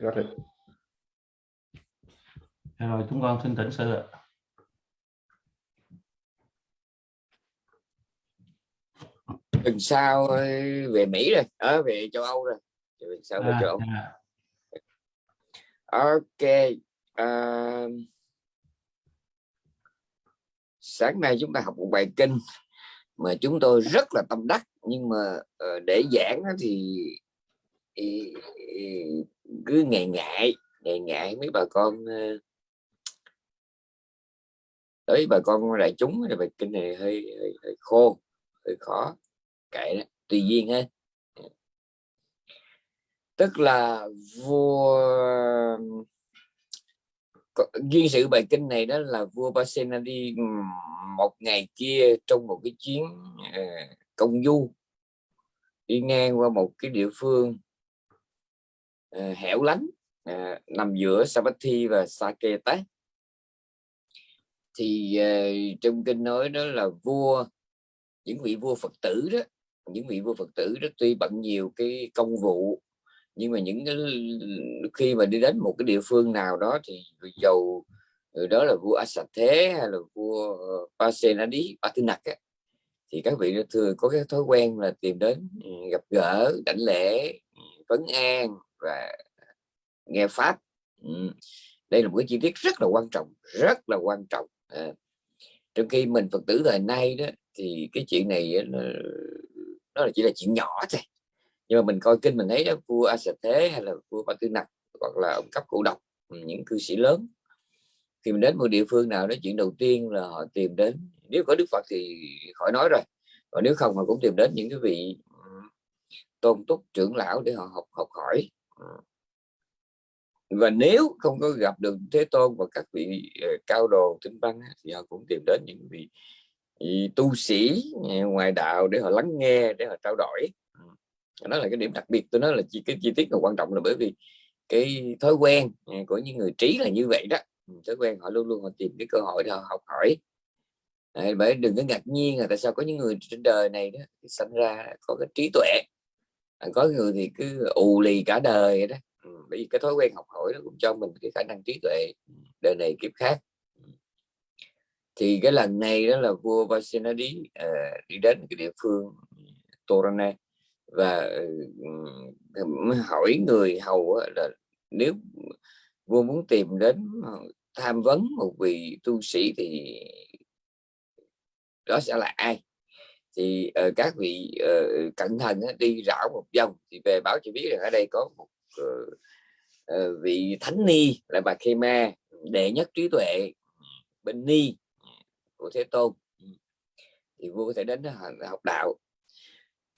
got it. rồi chúng con xin thỉnh sư ạ. Tuần sau ờ, về Mỹ rồi ở về châu Âu rồi. Tuần sau về à, châu Âu. à, ok à, sáng nay chúng ta học một bài kinh mà chúng tôi rất là tâm đắc nhưng mà ờ, để giảng thì cứ ngày ngại ngày ngại mấy bà con ờ, tới bà con đại chúng thì bài kinh này hơi, hơi, hơi khô hơi khó kệ đó tùy duyên ha. Tức là vua duyên sự bài kinh này đó là vua Pasenadi đi một ngày kia trong một cái chuyến ờ, công du đi ngang qua một cái địa phương Ờ, hẻo lánh ờ, nằm giữa Savatthi và Saketa thì ờ, trong kinh nói đó là vua những vị vua Phật tử đó những vị vua Phật tử đó tuy bận nhiều cái công vụ nhưng mà những cái khi mà đi đến một cái địa phương nào đó thì dầu đó là vua Asat Thế hay là vua ờ, Pasenadi Patinak ấy, thì các vị thường có cái thói quen là tìm đến ừ, gặp gỡ đảnh lễ ừ, vấn an và nghe pháp. Ừ. đây là một cái chi tiết rất là quan trọng rất là quan trọng. À, trong khi mình Phật tử thời nay đó thì cái chuyện này nó, nó là chỉ là chuyện nhỏ thôi. Nhưng mà mình coi kinh mình thấy đó, vua A Sệt Thế hay là vua Ba Tư Nặc hoặc là ông cấp cụ độc những cư sĩ lớn khi mình đến một địa phương nào đó chuyện đầu tiên là họ tìm đến nếu có Đức Phật thì khỏi nói rồi còn nếu không họ cũng tìm đến những cái vị ừ, tôn túc trưởng lão để họ học học hỏi và nếu không có gặp được Thế Tôn và các vị ờ, cao đồ tinh văn thì họ cũng tìm đến những vị, vị tu sĩ ờ, ngoài đạo để họ lắng nghe để họ trao đổi. Đó là cái điểm đặc biệt tôi nói là chi cái chi tiết là quan trọng là bởi vì cái thói quen ờ, của những người trí là như vậy đó. Ừ, thói quen họ luôn luôn họ tìm cái cơ hội để họ học hỏi. Bởi đừng có ngạc nhiên là tại sao có những người trên đời này đó sinh ra có cái trí tuệ có người thì cứ ù lì cả đời vậy đó. Ừ, bởi vì cái thói quen học hỏi nó cũng cho mình cái khả năng trí tuệ đời này kiếp khác. Ừ. Thì cái lần này đó là vua Vasenadi uh, à, đi đến cái địa phương ừ, Torana và uh, hỏi người hầu là nếu vua muốn tìm đến tham vấn một vị tu sĩ thì đó sẽ là ai? Thì uh, các vị ờ, uh, cẩn thận uh, đi rảo một vòng thì về báo cho biết rằng ở đây có một uh, uh, vị thánh ni là bà Khema đệ nhất trí tuệ bên ni của Thế Tôn. Ừ. Thì vua có thể đến đó học- đạo.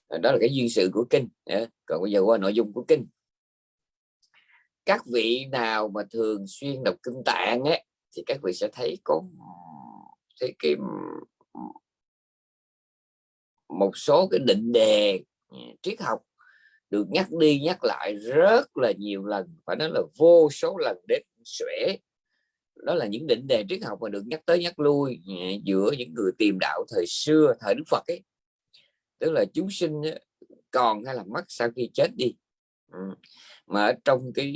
Đó là cái duyên sự của kinh còn bây giờ qua nội dung của kinh. Các vị nào mà thường xuyên đọc kinh tạng ấy, thì các vị sẽ thấy có thấy cái một số cái định đề ừ, triết học được nhắc đi nhắc lại rất là nhiều lần phải nói là vô số lần đến xuể. Đó là những định đề triết học mà được nhắc tới nhắc lui ừ, giữa những người tìm đạo thời xưa thời Đức Phật ấy. Tức là chúng sinh ừ, còn hay là mất sau khi chết đi. Mà ở trong cái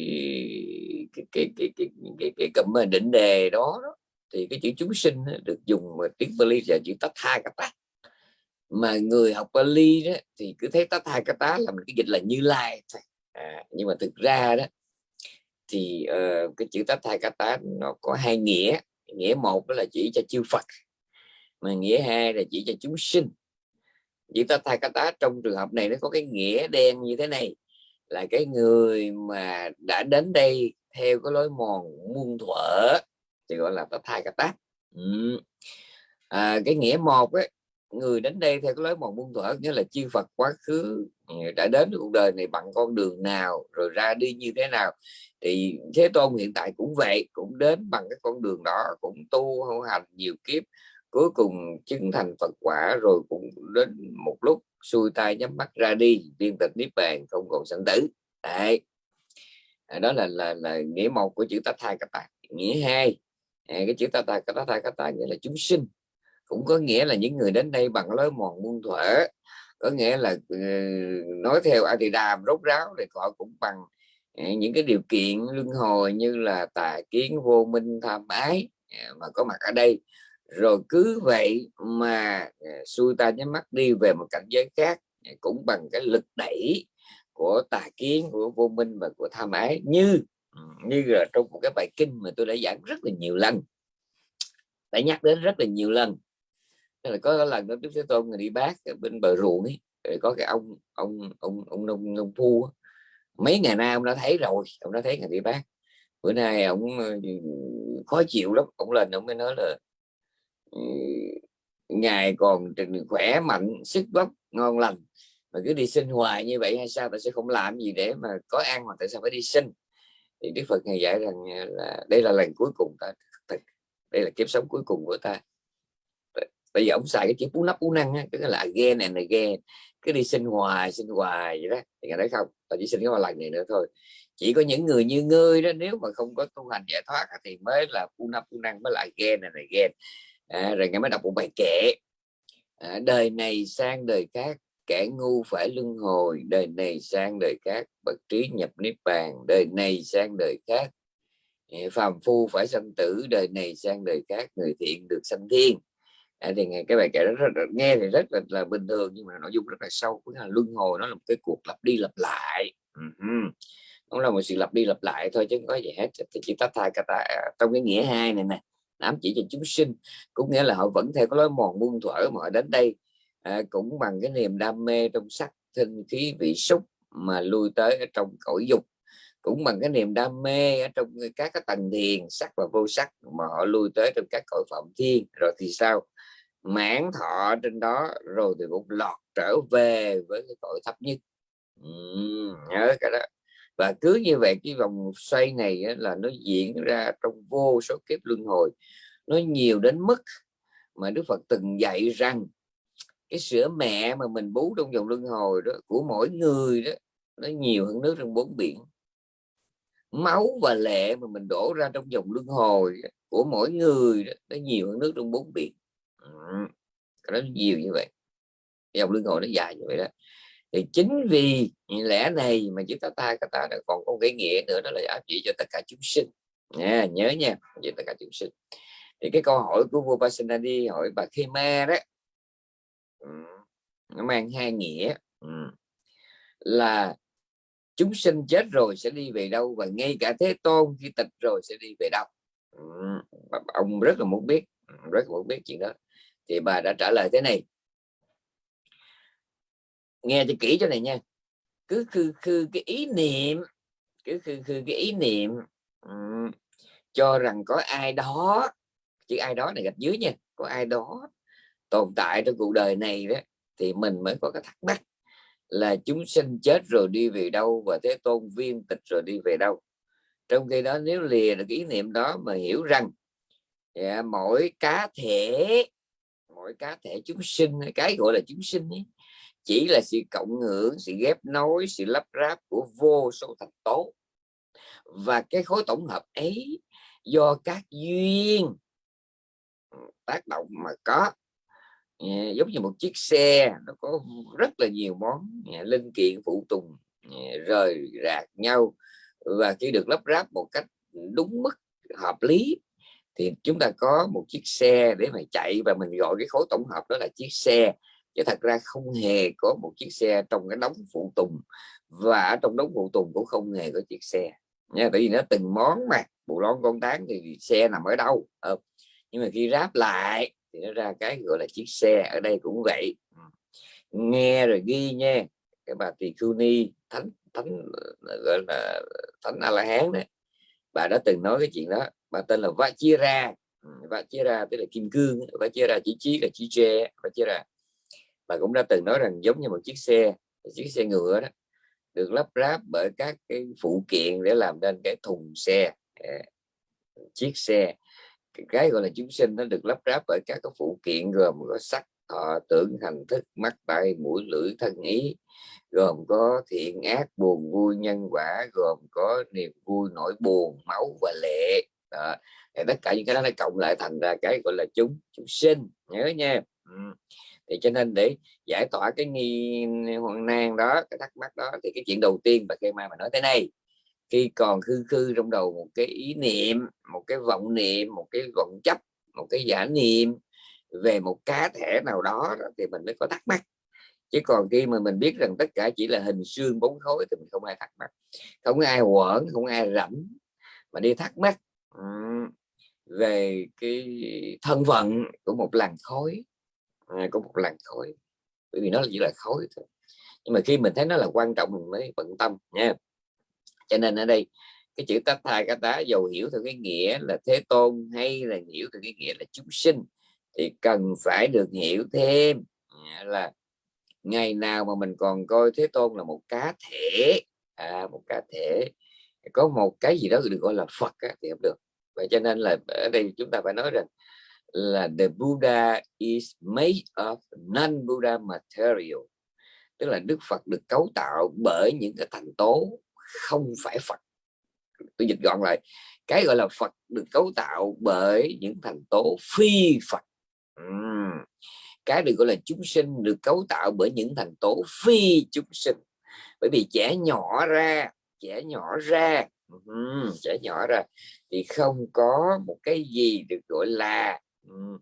cái cái cái cái cái, cái cụm mà định đề đó, đó thì cái chữ chúng sinh được dùng mà tiếng bali là chữ tách Tatha Kata mà người học Pali đó thì cứ thấy Tatha tá là một cái dịch là Như Lai à, nhưng mà thực ra đó thì uh, cái chữ Tatha tá nó có hai nghĩa. Nghĩa một đó là chỉ cho chư Phật mà nghĩa hai là chỉ cho chúng sinh. Chữ Tatha tá trong trường hợp này nó có cái nghĩa đen như thế này là cái người mà đã đến đây theo cái lối mòn muôn thuở thì gọi là Tatha tá. Ừ. à, cái nghĩa một ấy, người đến đây theo cái lối mòn muôn thuở, nghĩa là chư Phật quá khứ ừ, đã đến cuộc đời này bằng con đường nào, rồi ra đi như thế nào. Thì Thế Tôn hiện tại cũng vậy, cũng đến bằng cái con đường đó, cũng tu hữu hành nhiều kiếp, cuối cùng chứng thành Phật quả, rồi cũng đến một lúc xuôi tay nhắm mắt ra đi viên tịch niết bàn, không còn sanh tử. Đấy. À, đó là là là nghĩa một của chữ tát thai các bạn nghĩa hai à, cái chữ tát thai Kata Kata nghĩa là chúng sinh cũng có nghĩa là những người đến đây bằng lối mòn muôn thuở. Có nghĩa là ờ, nói theo Adidam rốt ráo thì họ cũng bằng ờ, những cái điều kiện luân hồi như là tà kiến vô minh tham ái à, mà có mặt ở đây. Rồi cứ vậy mà ờ, xuôi ta nhắm mắt đi về một cảnh giới khác à, cũng bằng cái lực đẩy của tà kiến, của vô minh và của tham ái. Như như là trong một cái bài kinh mà tôi đã giảng rất là nhiều lần, đã nhắc đến rất là nhiều lần là có lần đó Đức Thế Tôn người đi bác ở bên bờ ruộng ấy có cái ông ông ông ông nông nông phu mấy ngày nay ông đã thấy rồi, ông đã thấy người đi bác. Bữa nay ông ờ, khó chịu lắm, ông lên ông mới nói là ừ, ngài còn khỏe mạnh, sức vóc ngon lành, mà cứ đi sinh hoài như vậy hay sao, ta sẽ không làm gì để mà có ăn mà tại sao phải đi sinh? Thì Đức Phật ngài dạy rằng à, là đây là lần cuối cùng ta đây là kiếp sống cuối cùng của ta bây giờ ông xài cái chữ cú nắp cú năng á cái là again and again cứ đi sinh hoài sinh hoài vậy đó. Thì ngài nói không ta chỉ sinh cái một lần này nữa thôi. Chỉ có những người như ngươi đó nếu mà không có tu hành giải thoát thì mới là cú nắp cú năng mới là again and again. À, rồi nghe mới đọc một bài kệ. À, đời này sang đời khác kẻ ngu phải luân hồi. Đời này sang đời khác bậc trí nhập niết bàn. Đời này sang đời khác à, phàm phu phải sanh tử. Đời này sang đời khác người thiện được sanh thiên à, thì cái bài kể đó rất, rất, nghe thì rất là, là bình thường nhưng mà nội dung rất là sâu cũng là luân hồi nó là một cái cuộc lặp đi lặp lại. Uh-huh. nó là một sự lặp đi lặp lại thôi chứ không có gì hết. Thì chỉ tách thai kata à, trong cái nghĩa hai này nè ám chỉ cho chúng sinh. Cũng nghĩa là họ vẫn theo cái lối mòn muôn thuở mà họ đến đây à, cũng bằng cái niềm đam mê trong sắc thinh khí vị xúc mà lui tới ở trong cõi dục. Cũng bằng cái niềm đam mê ở trong các cái tầng thiền sắc và vô sắc mà họ lui tới trong các cõi phạm thiên. Rồi thì sao? Mãn thọ trên đó rồi thì cũng lọt trở về với cái cõi thấp nhất. Uhm, nhớ cả đó. Và cứ như vậy cái vòng xoay này là nó diễn ra trong vô số kiếp luân hồi. Nó nhiều đến mức mà Đức Phật từng dạy rằng cái sữa mẹ mà mình bú trong vòng luân hồi đó của mỗi người đó nó nhiều hơn nước trong bốn biển. Máu và lệ mà mình đổ ra trong vòng luân hồi của mỗi người đó, nó nhiều hơn nước trong bốn biển nó nhiều như vậy. Dòng luân hồi nó dài như vậy đó. Thì chính vì lẽ này mà chúng ta ta ta còn có cái nghĩa nữa, đó là áp chỉ cho tất cả chúng sinh. Nha nhớ nha về tất cả chúng sinh. Thì cái câu hỏi của vua Pasenadi hỏi bà Khema đó nó mang hai nghĩa. Là chúng sinh chết rồi sẽ đi về đâu và ngay cả thế tôn khi tịch rồi sẽ đi về đâu? Ông rất là muốn biết rất là muốn biết chuyện đó thì bà đã trả lời thế này. Nghe cho kỹ cho này nha. Cứ khư khư cái ý niệm cứ khư khư cái ý niệm um, cho rằng có ai đó chứ ai đó này gạch dưới nha có ai đó tồn tại trong cuộc đời này đó thì mình mới có cái thắc mắc là chúng sinh chết rồi đi về đâu và thế tôn viên tịch rồi đi về đâu. Trong khi đó nếu lìa được ý niệm đó mà hiểu rằng yeah, mỗi cá thể mỗi cá thể chúng sinh cái gọi là chúng sinh ấy, chỉ là sự cộng hưởng sự ghép nối sự lắp ráp của vô số thành tố. Và cái khối tổng hợp ấy do các duyên tác động mà có. Ờ, giống như một chiếc xe nó có rất là nhiều món ờ, linh kiện phụ tùng ờ, rời rạc nhau. Và khi được lắp ráp một cách đúng mức hợp lý thì chúng ta có một chiếc xe để mà chạy và mình gọi cái khối tổng hợp đó là chiếc xe. Chứ thật ra không hề có một chiếc xe trong cái đống phụ tùng. Và ở trong đống phụ tùng cũng không hề có chiếc xe. Nha, tại vì nó từng món mà bộ lon con tán thì xe nằm ở đâu ờ. nhưng mà khi ráp lại thì nó ra cái gọi là chiếc xe, ở đây cũng vậy. Ừ. Nghe rồi ghi nha, cái bà tỳ khưu ni, thánh thánh, gọi là thánh a la hán đấy bà đã từng nói cái chuyện đó, bà tên là Vajira ừ, Vajira tức là kim cương Vajira chỉ trí là chỉ tre Vajira bà cũng đã từng nói rằng giống như một chiếc xe chiếc xe ngựa đó, được lắp ráp bởi các cái phụ kiện để làm nên cái thùng xe. À, chiếc xe, cái gọi là chúng sinh nó được lắp ráp bởi các cái phụ kiện gồm có sắt thọ tưởng hành thức mắt tay mũi lưỡi thân ý, gồm có thiện ác, buồn vui, nhân quả, gồm có niềm vui, nỗi buồn, máu và lệ đó. thì tất cả những cái đó nó cộng lại thành ra cái gọi là chúng chúng sinh nhớ nha ừ. thì cho nên để giải tỏa cái nghi, hoang nan đó, cái thắc mắc đó, thì cái chuyện đầu tiên bà cây mai mà nói thế này khi còn khư khư trong đầu một cái ý niệm, một cái vọng niệm, một cái vọng chấp, một cái giả niệm về một cá thể nào đó thì mình mới có thắc mắc. Chứ còn khi mà mình biết rằng tất cả chỉ là hình xương bóng khối thì mình không ai thắc mắc. Không ai quẩn không ai rảnh mà đi thắc mắc về cái thân phận của một làn khói à, của một làn khói bởi vì nó chỉ là khói thôi. Nhưng mà khi mình thấy nó là quan trọng mình mới bận tâm nha. Cho nên ở đây cái chữ tát thai cá tá dầu hiểu theo cái nghĩa là thế tôn hay là hiểu theo cái nghĩa là chúng sinh thì cần phải được hiểu thêm à, là ngày nào mà mình còn coi thế tôn là một cá thể à, một cá thể có một cái gì đó được gọi là phật á, thì không được. Vậy cho nên là ở đây chúng ta phải nói rằng là the Buddha is made of non-Buddha material tức là Đức Phật được cấu tạo bởi những cái thành tố không phải Phật. Tôi dịch gọn lại cái gọi là Phật được cấu tạo bởi những thành tố phi Phật uhm. cái được gọi là chúng sinh được cấu tạo bởi những thành tố phi chúng sinh bởi vì trẻ nhỏ ra trẻ nhỏ ra uhm, trẻ nhỏ ra thì không có một cái gì được gọi là uhm,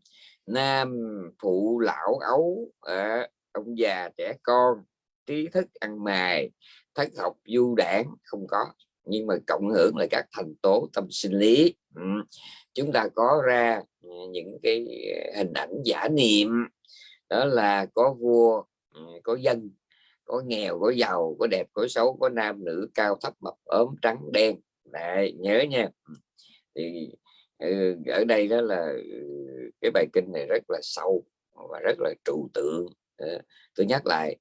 nam phụ lão ấu à, ông già trẻ con trí thức ăn mài thất học du đảng không có nhưng mà cộng hưởng là các thành tố tâm sinh lý ừ. chúng ta có ra Ờ, những cái ờ, hình ảnh giả niệm đó là có vua ờ, có dân có nghèo có giàu có đẹp có xấu có nam nữ cao thấp mập ốm trắng đen. Đấy, nhớ nha. Thì ừ, ở đây đó là ừ, cái bài kinh này rất là sâu và rất là trụ tượng. Tôi nhắc lại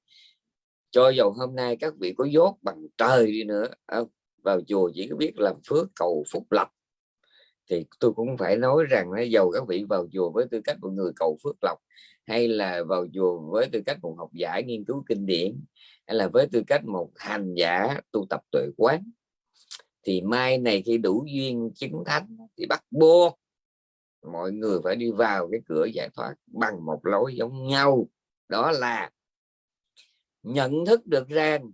cho dù hôm nay các vị có dốt bằng trời đi nữa. Vào chùa chỉ có biết làm phước cầu phúc lộc thì tôi cũng phải nói rằng là dầu các vị vào chùa với tư cách một người cầu phước lộc, hay là vào chùa với tư cách một học giả nghiên cứu kinh điển, hay là với tư cách một hành giả tu tập tuệ quán, thì mai này khi đủ duyên chứng thánh thì bắt buộc mọi người phải đi vào cái cửa giải thoát bằng một lối giống nhau. Đó là nhận thức được rằng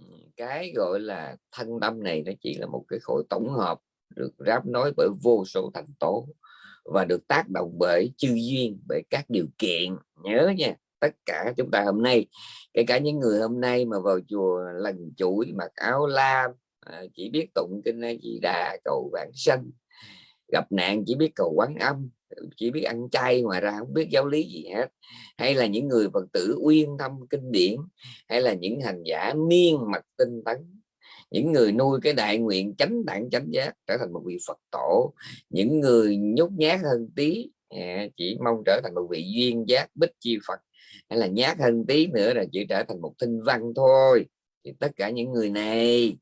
ừ, cái gọi là thân tâm này nó chỉ là một cái khối tổng hợp được ráp nối bởi vô số thành tố và được tác động bởi chư duyên, bởi các điều kiện. Nhớ nha, tất cả chúng ta hôm nay, kể cả những người hôm nay mà vào chùa lần chuỗi mặc áo lam à, chỉ biết tụng kinh a di đà, cầu vãng sanh. Gặp nạn chỉ biết cầu quán âm, chỉ biết ăn chay ngoài ra không biết giáo lý gì hết. Hay là những người phật tử uyên thâm kinh điển, hay là những hành giả miên mật tinh tấn những người nuôi cái đại nguyện chánh đẳng chánh giác trở thành một vị phật tổ. Những người nhút nhát hơn tí à, chỉ mong trở thành một vị duyên giác bích chi phật. Hay là nhát hơn tí nữa là chỉ trở thành một thinh văn thôi. Thì tất cả những người này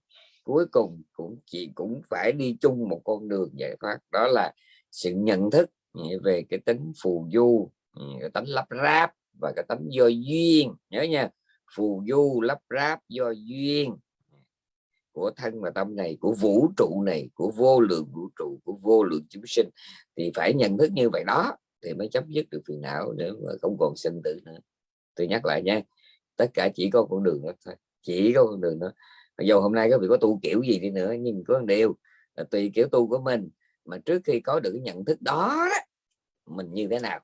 cuối cùng cũng chỉ, cũng phải đi chung một con đường giải thoát. Đó là sự nhận thức à, về cái tính phù du à, cái tính lắp ráp và cái tính do duyên. Nhớ nha, phù du, lắp ráp, do duyên của thân và tâm này, của vũ trụ này, của vô lượng vũ trụ, của vô lượng chúng sinh, thì phải nhận thức như vậy đó, thì mới chấm dứt được phiền não để mà không còn sinh tử nữa. Tôi nhắc lại nha, tất cả chỉ có con đường đó thôi, chỉ có con đường đó. Dù hôm nay có vị có tu kiểu gì đi nữa, nhưng có một điều là tùy kiểu tu của mình, mà trước khi có được cái nhận thức đó đó, mình như thế nào?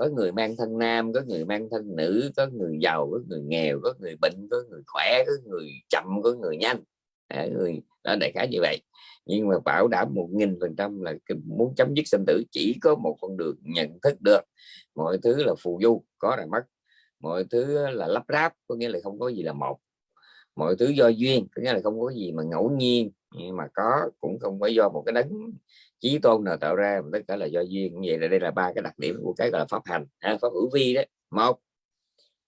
Có người mang thân nam có người mang thân nữ có người giàu có người nghèo có người bệnh có người khỏe có người chậm có người nhanh. À, người đó đại khái như vậy. Nhưng mà bảo đảm một nghìn phần trăm là muốn chấm dứt sinh tử chỉ có một con đường nhận thức được. Mọi thứ là phù du có là mất. Mọi thứ là lắp ráp có nghĩa là không có gì là một mọi thứ do duyên có nghĩa là không có gì mà ngẫu nhiên nhưng mà có cũng không phải do một cái đấng chí tôn nào tạo ra mà tất cả là do duyên. Như vậy là đây là ba cái đặc điểm của cái gọi là pháp hành à, pháp hữu vi đấy. Một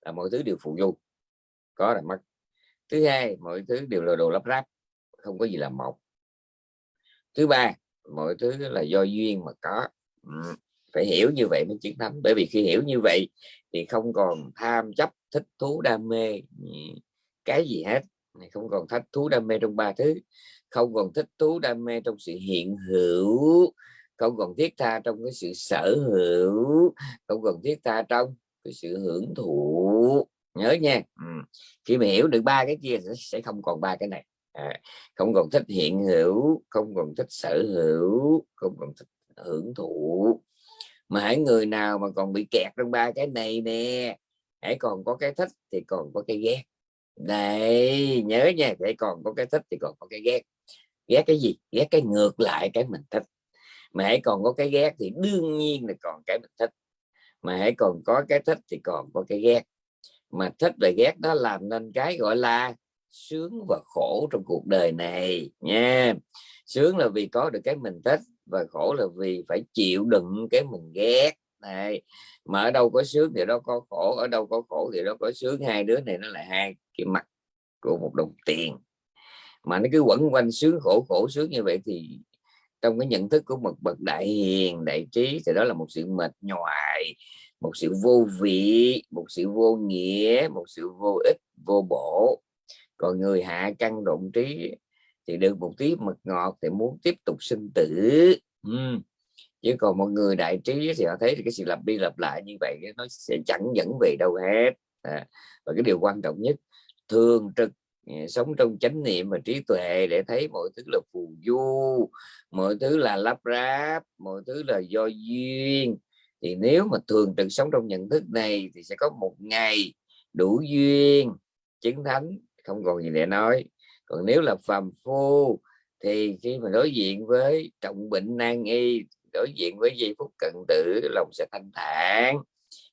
là mọi thứ đều phụ du có là mất. Thứ hai mọi thứ đều là đồ lắp ráp không có gì là một. Thứ ba mọi thứ là do duyên mà có. Ừ. phải hiểu như vậy mới chiến thắng. Bởi vì khi hiểu như vậy thì không còn tham chấp thích thú đam mê cái gì hết. Không còn thích thú đam mê trong ba thứ. Không còn thích thú đam mê trong sự hiện hữu. Không còn thiết tha trong cái sự sở hữu. Không còn thiết tha trong cái sự hưởng thụ. Nhớ nha. Ừ. khi mà hiểu được ba cái kia sẽ không còn ba cái này. À, không còn thích hiện hữu không còn thích sở hữu không còn thích hưởng thụ. Mà hãy người nào mà còn bị kẹt trong ba cái này nè. Hãy còn có cái thích thì còn có cái ghét đấy, nhớ nha, để còn có cái thích thì còn có cái ghét. Ghét cái gì? Ghét cái ngược lại cái mình thích. Mà hãy còn có cái ghét thì đương nhiên là còn cái mình thích. Mà hãy còn có cái thích thì còn có cái ghét. Mà thích và ghét đó làm nên cái gọi là sướng và khổ trong cuộc đời này nha. Sướng là vì có được cái mình thích và khổ là vì phải chịu đựng cái mình ghét này mà ở đâu có sướng thì đó có khổ, ở đâu có khổ thì đó có sướng. Hai đứa này nó là hai cái mặt của một đồng tiền. Mà nó cứ quẩn quanh sướng khổ khổ sướng như vậy thì trong cái nhận thức của một bậc đại hiền, đại trí thì đó là một sự mệt nhoài, một sự vô vị, một sự vô nghĩa, một sự vô ích, vô bổ. Còn người hạ căn động trí thì được một tí mật ngọt thì muốn tiếp tục sinh tử. Uhm chứ còn một người đại trí thì họ thấy cái sự lặp đi lặp lại như vậy nó sẽ chẳng dẫn về đâu hết. À, và cái điều quan trọng nhất thường trực à, sống trong chánh niệm và trí tuệ để thấy mọi thứ là phù du mọi thứ là lắp ráp mọi thứ là do duyên. Thì nếu mà thường trực sống trong nhận thức này thì sẽ có một ngày đủ duyên chứng thánh không còn gì để nói. Còn nếu là phàm phu thì khi mà đối diện với trọng bệnh nan y đối diện với giây phút cận tử lòng sẽ thanh thản.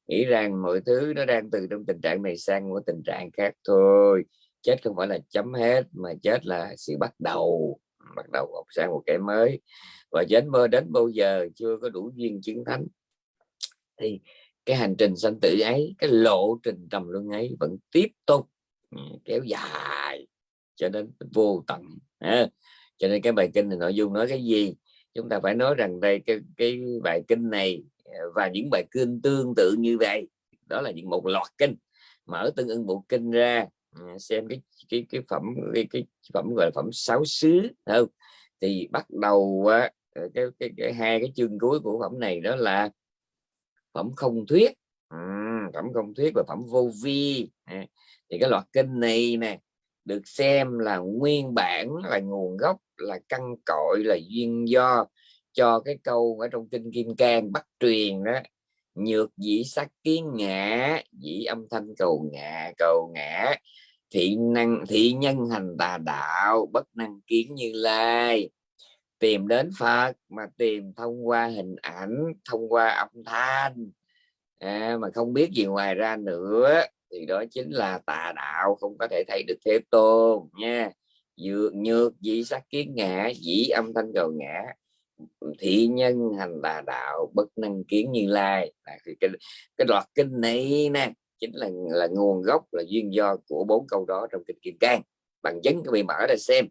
Nghĩ rằng mọi thứ nó đang từ trong tình trạng này sang một tình trạng khác thôi. Chết không phải là chấm hết mà chết là sự bắt đầu bắt đầu học sang một cái mới. Và đến mơ đến bao giờ chưa có đủ duyên chứng thánh thì cái hành trình sanh tử ấy cái lộ trình trầm luân ấy vẫn tiếp tục ừ, kéo dài cho đến vô tận à, cho nên cái bài kinh này nội dung nói cái gì? Chúng ta phải nói rằng đây cái cái bài kinh này ờ, và những bài kinh tương tự như vậy đó là những một loạt kinh. Mở tương ưng bộ kinh ra ờ, xem cái cái cái phẩm cái, cái phẩm gọi là phẩm sáu xứ không? Thì bắt đầu ờ, cái, cái, cái hai cái chương cuối của phẩm này đó là phẩm không thuyết. Ừ, phẩm không thuyết và phẩm vô vi. Thì cái loạt kinh này nè được xem là nguyên bản là nguồn gốc là căn cội là duyên do cho cái câu ở trong kinh kim cang bắt truyền đó nhược dĩ sắc kiến ngã dĩ âm thanh cầu ngã cầu ngã thị năng thị nhân hành tà đạo bất năng kiến như lai. Tìm đến Phật mà tìm thông qua hình ảnh thông qua âm thanh. À, mà không biết gì ngoài ra nữa thì đó chính là tà đạo không có thể thấy được thế tôn nha dược nhược dị sắc kiến ngã dĩ âm thanh cầu ngã. Thị nhân hành là đạo bất năng kiến như lai. À, thì cái, cái loạt kinh này nè chính là là nguồn gốc là duyên do của bốn câu đó trong kinh kim cang. Bằng chứng các bị mở ra xem.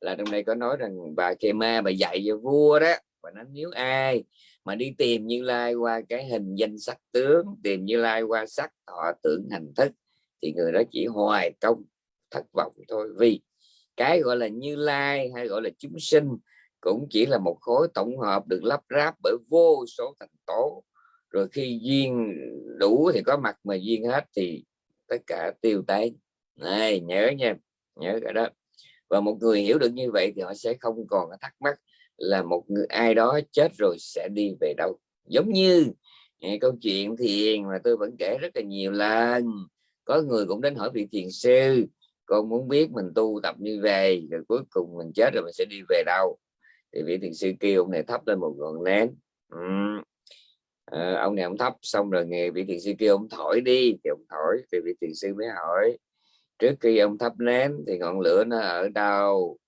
Là trong đây có nói rằng bà kê ma bà dạy cho vua đó và nói nếu ai mà đi tìm như lai qua cái hình danh sắc tướng tìm như lai qua sắc thọ tưởng hành thức thì người đó chỉ hoài công thất vọng thôi. Vì cái gọi là như lai hay gọi là chúng sinh cũng chỉ là một khối tổng hợp được lắp ráp bởi vô số thành tố. Rồi khi duyên đủ thì có mặt mà duyên hết thì tất cả tiêu tán. Này, nhớ nha, nhớ cái đó. Và một người hiểu được như vậy thì họ sẽ không còn thắc mắc là một người, ai đó chết rồi sẽ đi về đâu. Giống như câu chuyện thiền mà tôi vẫn kể rất là nhiều lần. Có người cũng đến hỏi vị thiền sư con muốn biết mình tu tập như vậy rồi cuối cùng mình chết rồi mình sẽ đi về đâu? Thì vị thiền sư kêu ông này thắp lên một ngọn nén ừ. à, ờ, ông này ông thắp xong rồi nghe vị thiền sư kêu ông thổi đi. Thì ông thổi thì vị thiền sư mới hỏi trước khi ông thắp nén thì ngọn lửa nó ở đâu?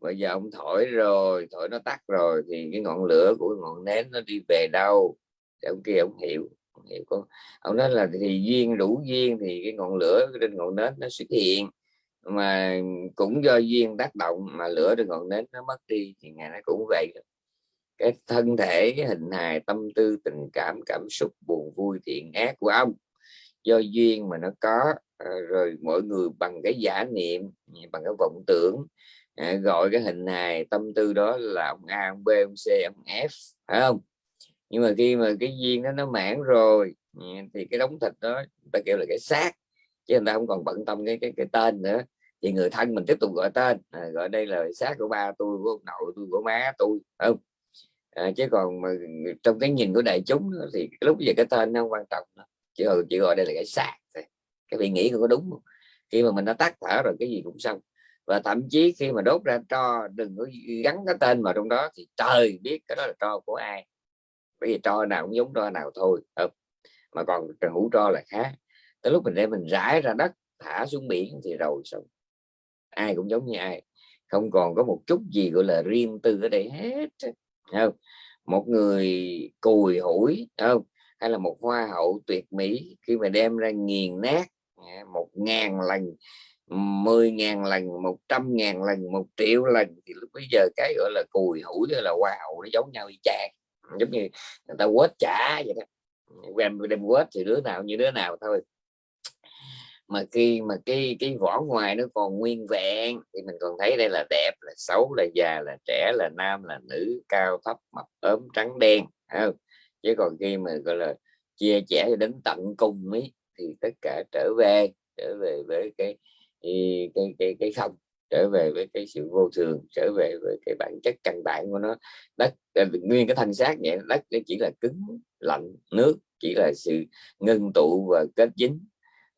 Bây giờ ông thổi rồi thổi nó tắt rồi thì cái ngọn lửa của ngọn nén nó đi về đâu? Thì ông kia ông hiểu ông hiểu có ông nói là thì duyên đủ duyên thì cái ngọn lửa trên ngọn nến nó xuất hiện mà cũng do duyên tác động mà lửa trên ngọn nến nó mất đi thì ngày nó cũng vậy. Cái thân thể, cái hình hài, tâm tư, tình cảm cảm xúc, buồn vui, thiện ác của ông, do duyên mà nó có ờ, rồi mọi người bằng cái giả niệm, bằng cái vọng tưởng à, gọi cái hình hài, tâm tư đó là ông A, ông B, ông C, ông F, phải không? Nhưng mà khi mà cái duyên đó nó mãn rồi, thì cái đống thịt đó ta kêu là cái xác chứ người ta không còn bận tâm cái cái cái tên nữa. Thì người thân mình tiếp tục gọi tên. À, gọi đây là xác của ba tôi của ông nội tôi của má tôi không? À, chứ còn mà trong cái nhìn của đại chúng thì lúc giờ cái tên nó không quan trọng nữa. chỉ gọi chỉ gọi đây là cái xác cái vị nghĩ không có đúng không? Khi mà mình đã tắt thở rồi cái gì cũng xong. Và thậm chí khi mà đốt ra tro đừng có gắn cái tên vào trong đó thì trời biết cái đó là tro của ai. Bởi vì tro nào cũng giống tro nào thôi không? Mà còn hũ tro là khác tới lúc mình đem mình rải ra đất, thả xuống biển thì rồi xong. Ai cũng giống như ai, không còn có một chút gì gọi là riêng tư ở đây hết không? Một người cùi hủi không? Hay là một hoa hậu tuyệt mỹ, khi mà đem ra nghiền nát một ngàn lần, mười ngàn lần, một trăm ngàn lần, một triệu lần, thì lúc bây giờ cái gọi là cùi hủi hay là hoa hậu nó giống nhau y chang. Giống như người ta quét trả vậy đó. Đem đem quét thì đứa nào như đứa nào thôi mà khi mà cái cái vỏ ngoài nó còn nguyên vẹn thì mình còn thấy đây là đẹp là xấu là già là trẻ là nam là nữ cao thấp mập ốm trắng đen không? chứ còn khi mà gọi là chia sẻ đến tận cùng ấy thì tất cả trở về trở về với cái cái cái cái, cái không trở về với cái sự vô thường trở về với cái bản chất căn bản của nó đất à, nguyên cái thân xác vậy đất nó chỉ là cứng lạnh nước chỉ là sự ngưng tụ và kết dính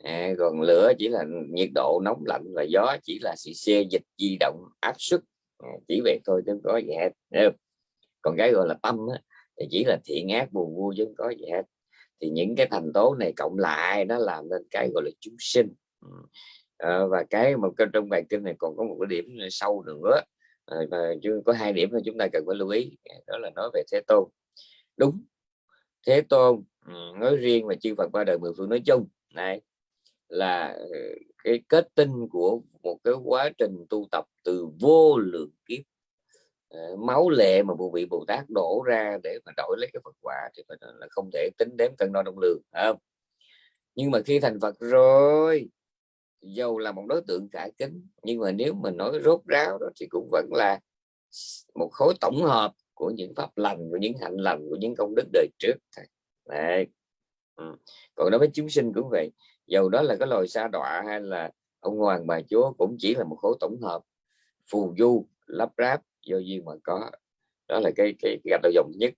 à, còn lửa chỉ là nhiệt độ nóng lạnh và gió chỉ là sự xe dịch di động áp suất. À, chỉ vậy thôi chứ có gì hết còn cái gọi là tâm á, thì chỉ là thiện ác buồn vui chứ không có gì hết. Thì những cái thành tố này cộng lại nó làm nên cái gọi là chúng sinh. À, và cái một cái trong bài kinh này còn có một cái điểm sâu nữa. À, và có hai điểm mà chúng ta cần phải lưu ý. Đó là nói về thế tôn. Đúng thế tôn ừ, nói riêng và chư Phật qua đời mười phương nói chung. Này là ờ, cái kết tinh của một cái quá trình tu tập từ vô lượng kiếp ờ, máu lệ mà bộ vị Bồ Tát đổ ra để mà đổi lấy cái Phật quả thì phải là không thể tính đếm cân đo đong lường không? nhưng mà khi thành Phật rồi, dầu là một đối tượng cả kính, nhưng mà nếu mình nói rốt ráo đó thì cũng vẫn là một khối tổng hợp của những pháp lành, của những hạnh lành, của những công đức đời trước Đấy. Ừ. còn đối với chúng sinh cũng vậy dầu đó là cái loài sa đọa hay là ông hoàng bà chúa cũng chỉ là một khối tổng hợp phù du lắp ráp do duyên mà có. Đó là cái cái, cái gạch đầu dòng nhất.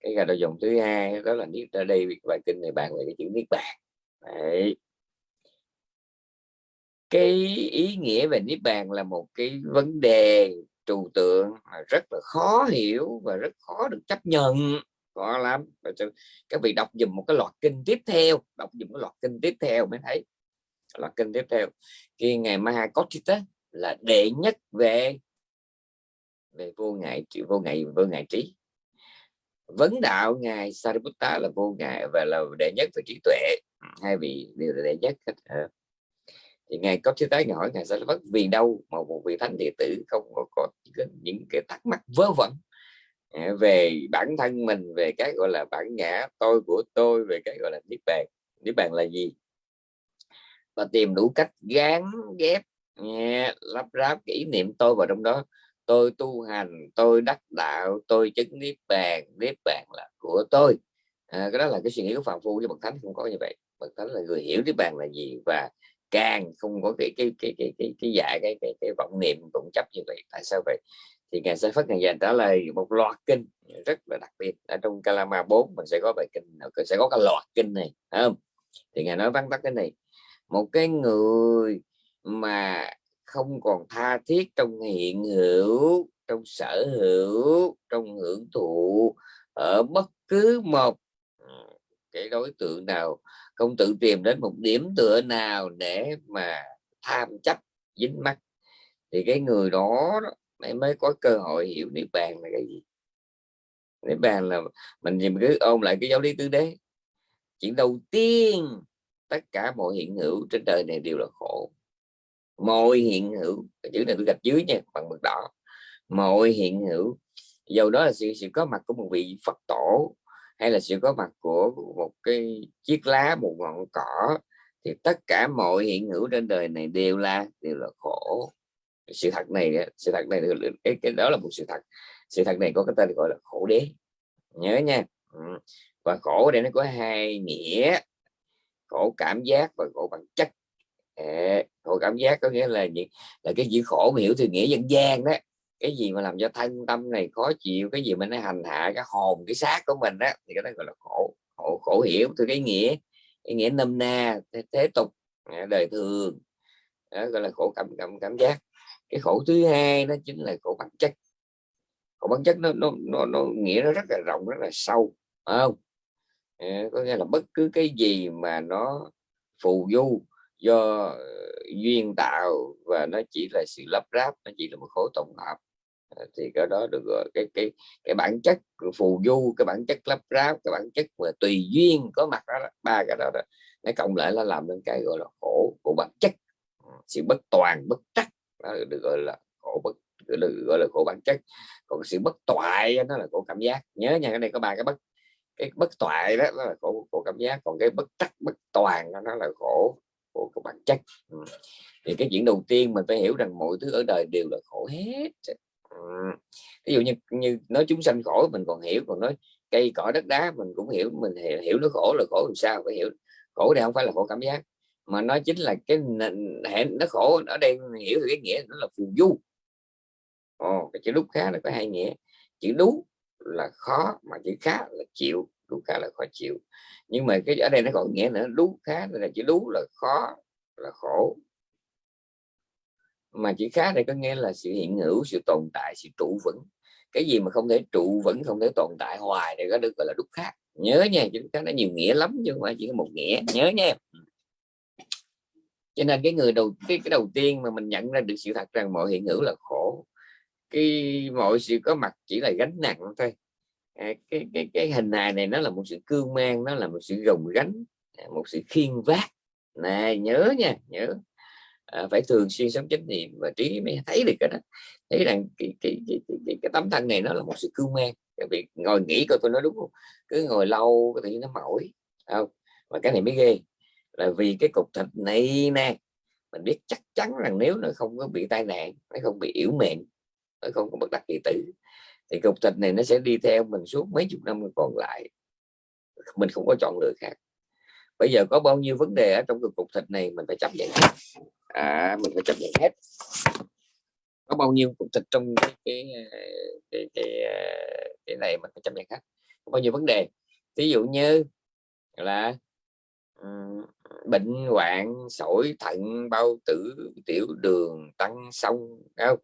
Cái gạch đầu dòng thứ hai đó là niết ra đây bài kinh này bàn về cái chữ niết bàn. Đấy. cái ý nghĩa về niết bàn là một cái vấn đề trừu tượng rất là khó hiểu và rất khó được chấp nhận khó lắm. Các vị đọc dùm một cái loạt kinh tiếp theo đọc dùm cái loạt kinh tiếp theo mới thấy. Loạt kinh tiếp theo. Khi ngày Mahakotita là đệ nhất về về vô ngại vô ngại vô ngại trí. Vấn đạo ngài Sariputta là vô ngại và là đệ nhất về trí tuệ. Hai vị đều là đệ nhất hết. À. Thì ngài có thứ tái hỏi ngài Sariputta vì đâu mà một vị thánh đệ tử không có, có những cái thắc mắc vớ vẩn về bản thân mình về cái gọi là bản ngã tôi của tôi về cái gọi là niết bàn. Niết bàn là gì? Và tìm đủ cách gán ghép nghe, lắp ráp kỷ niệm tôi vào trong đó. Tôi tu hành tôi đắc đạo tôi chứng niết bàn. Niết bàn là của tôi. À, cái đó là cái suy nghĩ của phạm phu với bậc thánh không có như vậy. Bậc thánh là người hiểu niết bàn là gì và càng không có cái cái cái cái cái cái dạ cái cái, cái vọng niệm vọng chấp như vậy tại sao vậy? Thì ngài sẽ phát ngài dành trả lời một loạt kinh rất là đặc biệt. Ở trong Kalama 4 mình sẽ có bài kinh sẽ có cái loạt kinh này không? Thì ngài nói vắn tắt cái này, một cái người mà không còn tha thiết trong hiện hữu, trong sở hữu, trong hưởng thụ ở bất cứ một ừ, cái đối tượng nào, không tự tìm đến một điểm tựa nào để mà tham chấp dính mắt thì cái người đó mới mới có cơ hội hiểu niết bàn là cái gì. Niết bàn là mình nhìn cứ ôm lại cái giáo lý tứ đế. Chuyện đầu tiên tất cả mọi hiện hữu trên đời này đều là khổ. Mọi hiện hữu chữ này tôi gạch dưới nha bằng mực đỏ. Mọi hiện hữu dầu đó là sự, sự có mặt của một vị Phật tổ hay là sự có mặt của một cái chiếc lá một ngọn cỏ thì tất cả mọi hiện hữu trên đời này đều là đều là khổ sự thật này sự thật này cái, cái đó là một sự thật. Sự thật này có cái tên gọi là khổ đế. Nhớ nha. Ừ. Và khổ đây nó có hai nghĩa. Khổ cảm giác và khổ bản chất. À, khổ cảm giác có nghĩa là gì? Là cái gì khổ mà hiểu từ nghĩa dân gian đó. Cái gì mà làm cho thân tâm này khó chịu cái gì mà nó hành hạ cái hồn cái xác của mình đó thì cái đó gọi là khổ khổ, khổ hiểu từ cái nghĩa cái nghĩa nôm na thế, thế tục đời thường. Đó gọi là khổ cảm cảm cảm giác cái khổ thứ hai đó chính là khổ bản chất. Khổ bản chất nó nó nó, nó nghĩa nó rất là rộng rất là sâu phải không? À, có nghĩa là bất cứ cái gì mà nó phù du do ờ, duyên tạo và nó chỉ là sự lắp ráp nó chỉ là một khối tổng hợp à, thì cái đó được gọi cái cái cái bản chất phù du cái bản chất lắp ráp cái bản chất mà tùy duyên có mặt đó, ba cái đó, đó nó cộng lại là làm nên cái gọi là khổ của bản chất. Sự bất toàn bất trắc đó được gọi là khổ bất được gọi là khổ bản chất. Còn sự bất toại nó là khổ cảm giác. Nhớ nha cái này có ba cái bất cái bất toại đó, nó là khổ khổ cảm giác. Còn cái bất tắc bất toàn đó, nó là khổ của, của bản chất. Ừ. thì cái chuyện đầu tiên mình phải hiểu rằng mọi thứ ở đời đều là khổ hết ừ. ví dụ như như nói chúng sanh khổ mình còn hiểu còn nói cây cỏ đất đá mình cũng hiểu. Mình hiểu, hiểu nó khổ là khổ làm sao phải hiểu. Khổ đây không phải là khổ cảm giác mà nó chính là cái hẹn nó khổ ở đây hiểu được cái nghĩa nó là phù du. Ồ, cái chữ đúc khá là có hai nghĩa. Chữ đú là khó mà chữ khá là chịu đú khá là khó chịu. Nhưng mà cái ở đây nó còn nghĩa nữa đú khá là chữ đú là khó là khổ. Mà chữ khá đây có nghĩa là sự hiện hữu sự tồn tại sự trụ vững. Cái gì mà không thể trụ vững không thể tồn tại hoài thì có được gọi là đúc khác nhớ nha chúng ta nó nhiều nghĩa lắm chứ không phải chỉ có một nghĩa. Nhớ nha cho nên cái người đầu cái, cái đầu tiên mà mình nhận ra được sự thật rằng mọi hiện hữu là khổ. Cái mọi sự có mặt chỉ là gánh nặng thôi. À, cái cái cái hình hài này nó là một sự cương mang nó là một sự gồng gánh à, một sự khiên vác. Này nhớ nha nhớ. À, phải thường xuyên sống chánh niệm và trí mới thấy được cái đó. Thấy rằng cái cái, cái, cái, cái, cái tấm thân này nó là một sự cương mang. Cái việc ngồi nghĩ coi tôi nói đúng không? Cứ ngồi lâu có thể nó mỏi không? Và cái này mới ghê là vì cái cục thịt này nè mình biết chắc chắn rằng nếu nó không có bị tai nạn nó không bị yếu mềm nó không có bất đắc kỳ tử thì cục thịt này nó sẽ đi theo mình suốt mấy chục năm còn lại. Mình không có chọn lựa khác. Bây giờ có bao nhiêu vấn đề ở trong cái cục thịt này mình phải chấp nhận hết. À mình phải chấp nhận hết. Có bao nhiêu cục thịt trong cái cái cái, cái, cái này mình phải chấp nhận hết. Có bao nhiêu vấn đề. Ví dụ như là bệnh hoạn sỏi thận bao tử tiểu đường tăng sông không?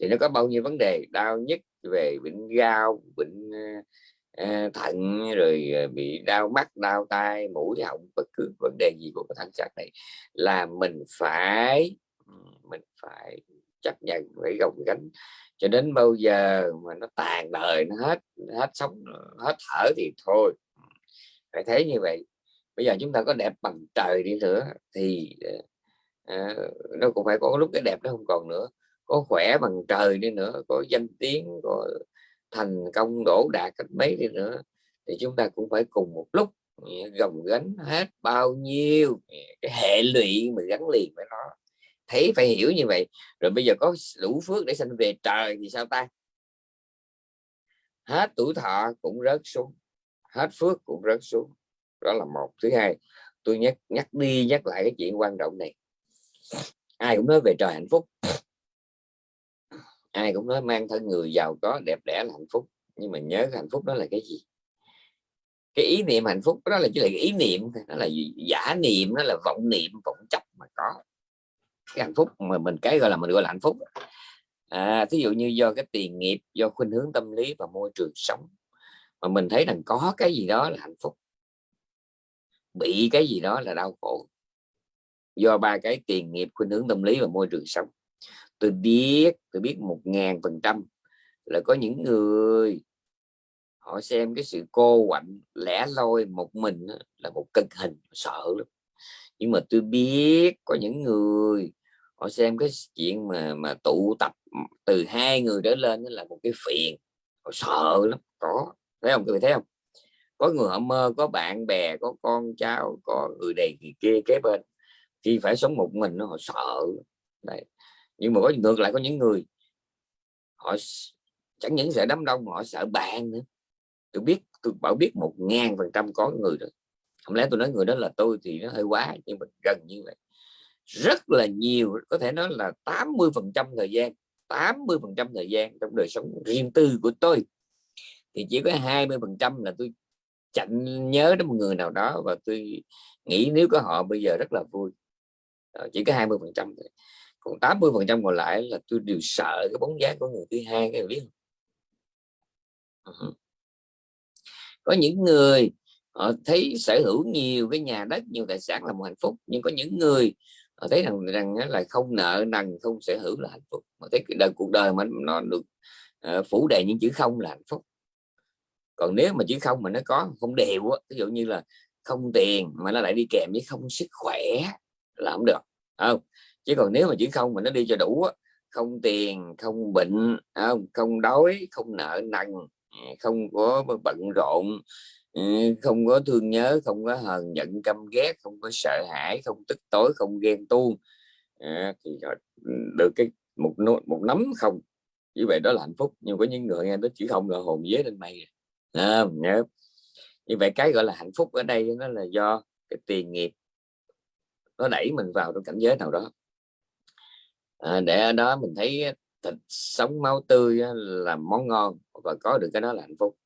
Thì nó có bao nhiêu vấn đề? Đau nhất về bệnh gao bệnh uh, ờ, ờ, thận rồi ờ, bị đau mắt đau tai mũi họng bất cứ vấn đề gì của thân xác này là mình phải mình phải chấp nhận phải gồng gánh. Cho đến bao giờ mà nó tàn đời nó hết hết sống hết thở thì thôi. Phải thấy như vậy bây giờ chúng ta có đẹp bằng trời đi nữa thì à, nó cũng phải có lúc cái đẹp nó không còn nữa. Có khỏe bằng trời đi nữa có danh tiếng có thành công đổ đạt cách mấy đi nữa thì chúng ta cũng phải cùng một lúc gồng gánh hết bao nhiêu cái hệ lụy mà gắn liền với nó. Thấy phải hiểu như vậy rồi bây giờ có đủ phước để sanh về trời thì sao ta? Hết tuổi thọ cũng rớt xuống hết phước cũng rớt xuống đó là một. Thứ hai, tôi nhắc nhắc đi, nhắc lại cái chuyện quan trọng này. Ai cũng nói về trời hạnh phúc. Ai cũng nói mang thân người giàu có, đẹp đẽ là hạnh phúc. Nhưng mà nhớ hạnh phúc đó là cái gì? Cái ý niệm hạnh phúc, đó là chỉ là cái ý niệm nó là gì? giả niệm nó là vọng niệm, vọng chấp mà có. Cái hạnh phúc mà mình, cái gọi là mình gọi là hạnh phúc. À thí dụ như do cái tiền nghiệp, do khuynh hướng tâm lý và môi trường sống. Mà mình thấy rằng có cái gì đó là hạnh phúc bị cái gì đó là đau khổ. Do ba cái tiền nghiệp khuynh hướng tâm lý và môi trường sống. Tôi biết tôi biết một ngàn phần trăm là có những người họ xem cái sự cô quạnh, lẻ loi một mình là một cực hình, sợ lắm. Nhưng mà tôi biết có những người họ xem cái chuyện mà mà tụ tập từ hai người trở lên là một cái phiền. Họ sợ lắm, có. Thấy không? Tôi thấy không? Có người họ mơ, có bạn bè, có con cháu, có người này người kia kế bên. Khi phải sống một mình nó họ sợ Đấy. nhưng mà có ngược lại có những người, họ chẳng những sợ đám đông họ sợ bạn nữa. Tôi biết, tôi bảo biết một ngàn phần trăm có người rồi không lẽ tôi nói người đó là tôi thì nó hơi quá, nhưng mà gần như vậy. Rất là nhiều, có thể nói là 80 phần trăm thời gian 80 phần trăm thời gian trong đời sống riêng tư của tôi. Thì chỉ có 20 phần trăm là tôi chạnh nhớ đến một người nào đó và tôi nghĩ nếu có họ bây giờ rất là vui. Ờ, chỉ có 20 phần trăm còn 80 phần trăm còn lại là tôi đều sợ cái bóng dáng của người thứ hai cái biết không? có những người họ thấy sở hữu nhiều cái nhà đất nhiều tài sản là một hạnh phúc nhưng có những người họ thấy rằng rằng là không nợ nần không sở hữu là hạnh phúc. Mà thấy đời cuộc đời mà nó được uh, phủ đầy những chữ không là hạnh phúc còn nếu mà chữ không mà nó có không đều á ví dụ như là không tiền mà nó lại đi kèm với không sức khỏe là không được không? Chứ còn nếu mà chữ không mà nó đi cho đủ á không tiền không bệnh không? Không đói không nợ nần ừ, không có bận rộn ừ, không có thương nhớ không có hờn giận căm ghét không có sợ hãi không tức tối không ghen tuông à, thì được cái một một nắm không. Như vậy đó là hạnh phúc nhưng có những người nghe nó chữ không là hồn vía lên mây à à, nhớ. Như vậy cái gọi là hạnh phúc ở đây nó là do cái tiền nghiệp nó đẩy mình vào trong cảnh giới nào đó. À, để ở đó mình thấy thịt sống máu tươi là món ngon và có được cái đó là hạnh phúc.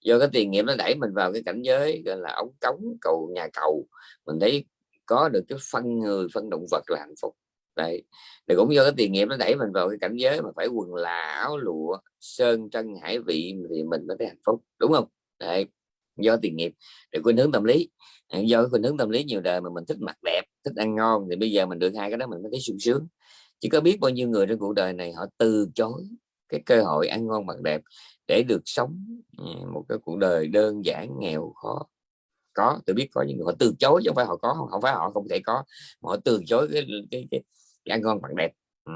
Do cái tiền nghiệp nó đẩy mình vào cái cảnh giới gọi là ống cống cầu nhà cầu mình thấy có được cái phân người phân động vật là hạnh phúc đấy thì cũng do cái tiền nghiệp nó đẩy mình vào cái cảnh giới mà phải quần là áo lụa sơn trân hải vị thì mình mới thấy hạnh phúc đúng không? Đấy do tiền nghiệp để khuynh hướng tâm lý. Do khuynh hướng tâm lý nhiều đời mà mình thích mặc đẹp thích ăn ngon thì bây giờ mình được hai cái đó mình mới thấy sung sướng. Chỉ có biết bao nhiêu người trên cuộc đời này họ từ chối cái cơ hội ăn ngon mặc đẹp để được sống một cái cuộc đời đơn giản nghèo khó. Có tôi biết có những người họ từ chối chứ không phải họ có không phải họ không thể có mà họ từ chối cái cái, cái, cái ăn ngon mặc đẹp. Ừ.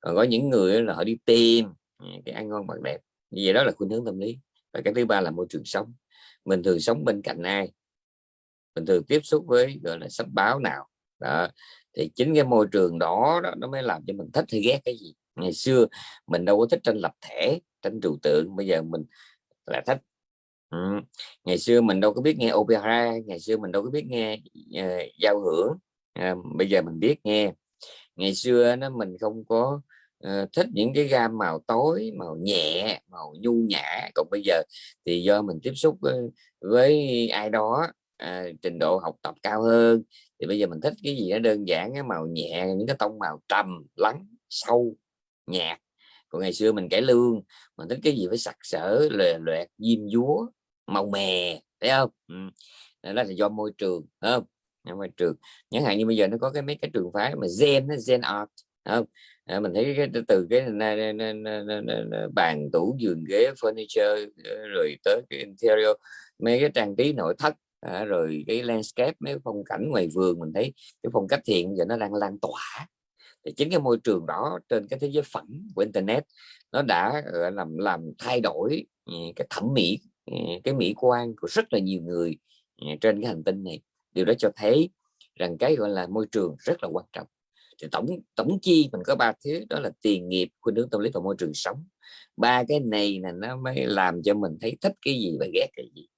còn có những người là họ đi tìm à, cái ăn ngon mặc đẹp. Như vậy đó là khuynh hướng tâm lý. Và cái thứ ba là môi trường sống. Mình thường sống bên cạnh ai? Mình thường tiếp xúc với gọi là sách báo nào? Đó. Thì chính cái môi trường đó, đó nó mới làm cho mình thích hay ghét cái gì. Ngày xưa mình đâu có thích tranh lập thể tranh trừu tượng. Bây giờ mình là thích. Ừ. ngày xưa mình đâu có biết nghe opera ngày xưa mình đâu có biết nghe uh, giao hưởng. Uh, bây giờ mình biết nghe ngày xưa nó mình không có uh, thích những cái gam màu tối màu nhẹ màu nhu nhã. Còn bây giờ thì do mình tiếp xúc với, với ai đó à, trình độ học tập cao hơn thì bây giờ mình thích cái gì nó đơn giản cái màu nhẹ những cái tông màu trầm lắng sâu nhạt. Còn ngày xưa mình cải lương mình thích cái gì phải sặc sỡ lòe loẹt diêm dúa màu mè thấy không? Ừ. đó là do môi trường không? Môi trường chẳng hạn như bây giờ nó có cái mấy cái trường phái mà gen gen art không? À, mình thấy cái từ cái bàn tủ giường ghế furniture ờ, rồi tới cái interior mấy cái trang trí nội thất à, rồi cái landscape mấy phong cảnh ngoài vườn mình thấy cái phong cách thiện giờ nó đang lan tỏa. Thì chính cái môi trường đó trên cái thế giới phẳng của internet nó đã làm làm thay đổi ừ, cái thẩm mỹ ừ, cái mỹ quan của rất là nhiều người ừ, trên cái hành tinh này điều đó cho thấy rằng cái gọi là môi trường rất là quan trọng. Thì tổng tổng chi mình có ba thứ đó là tiền nghiệp khuynh hướng tâm lý và môi trường sống. Ba cái này là nó mới làm cho mình thấy thích cái gì và ghét cái gì.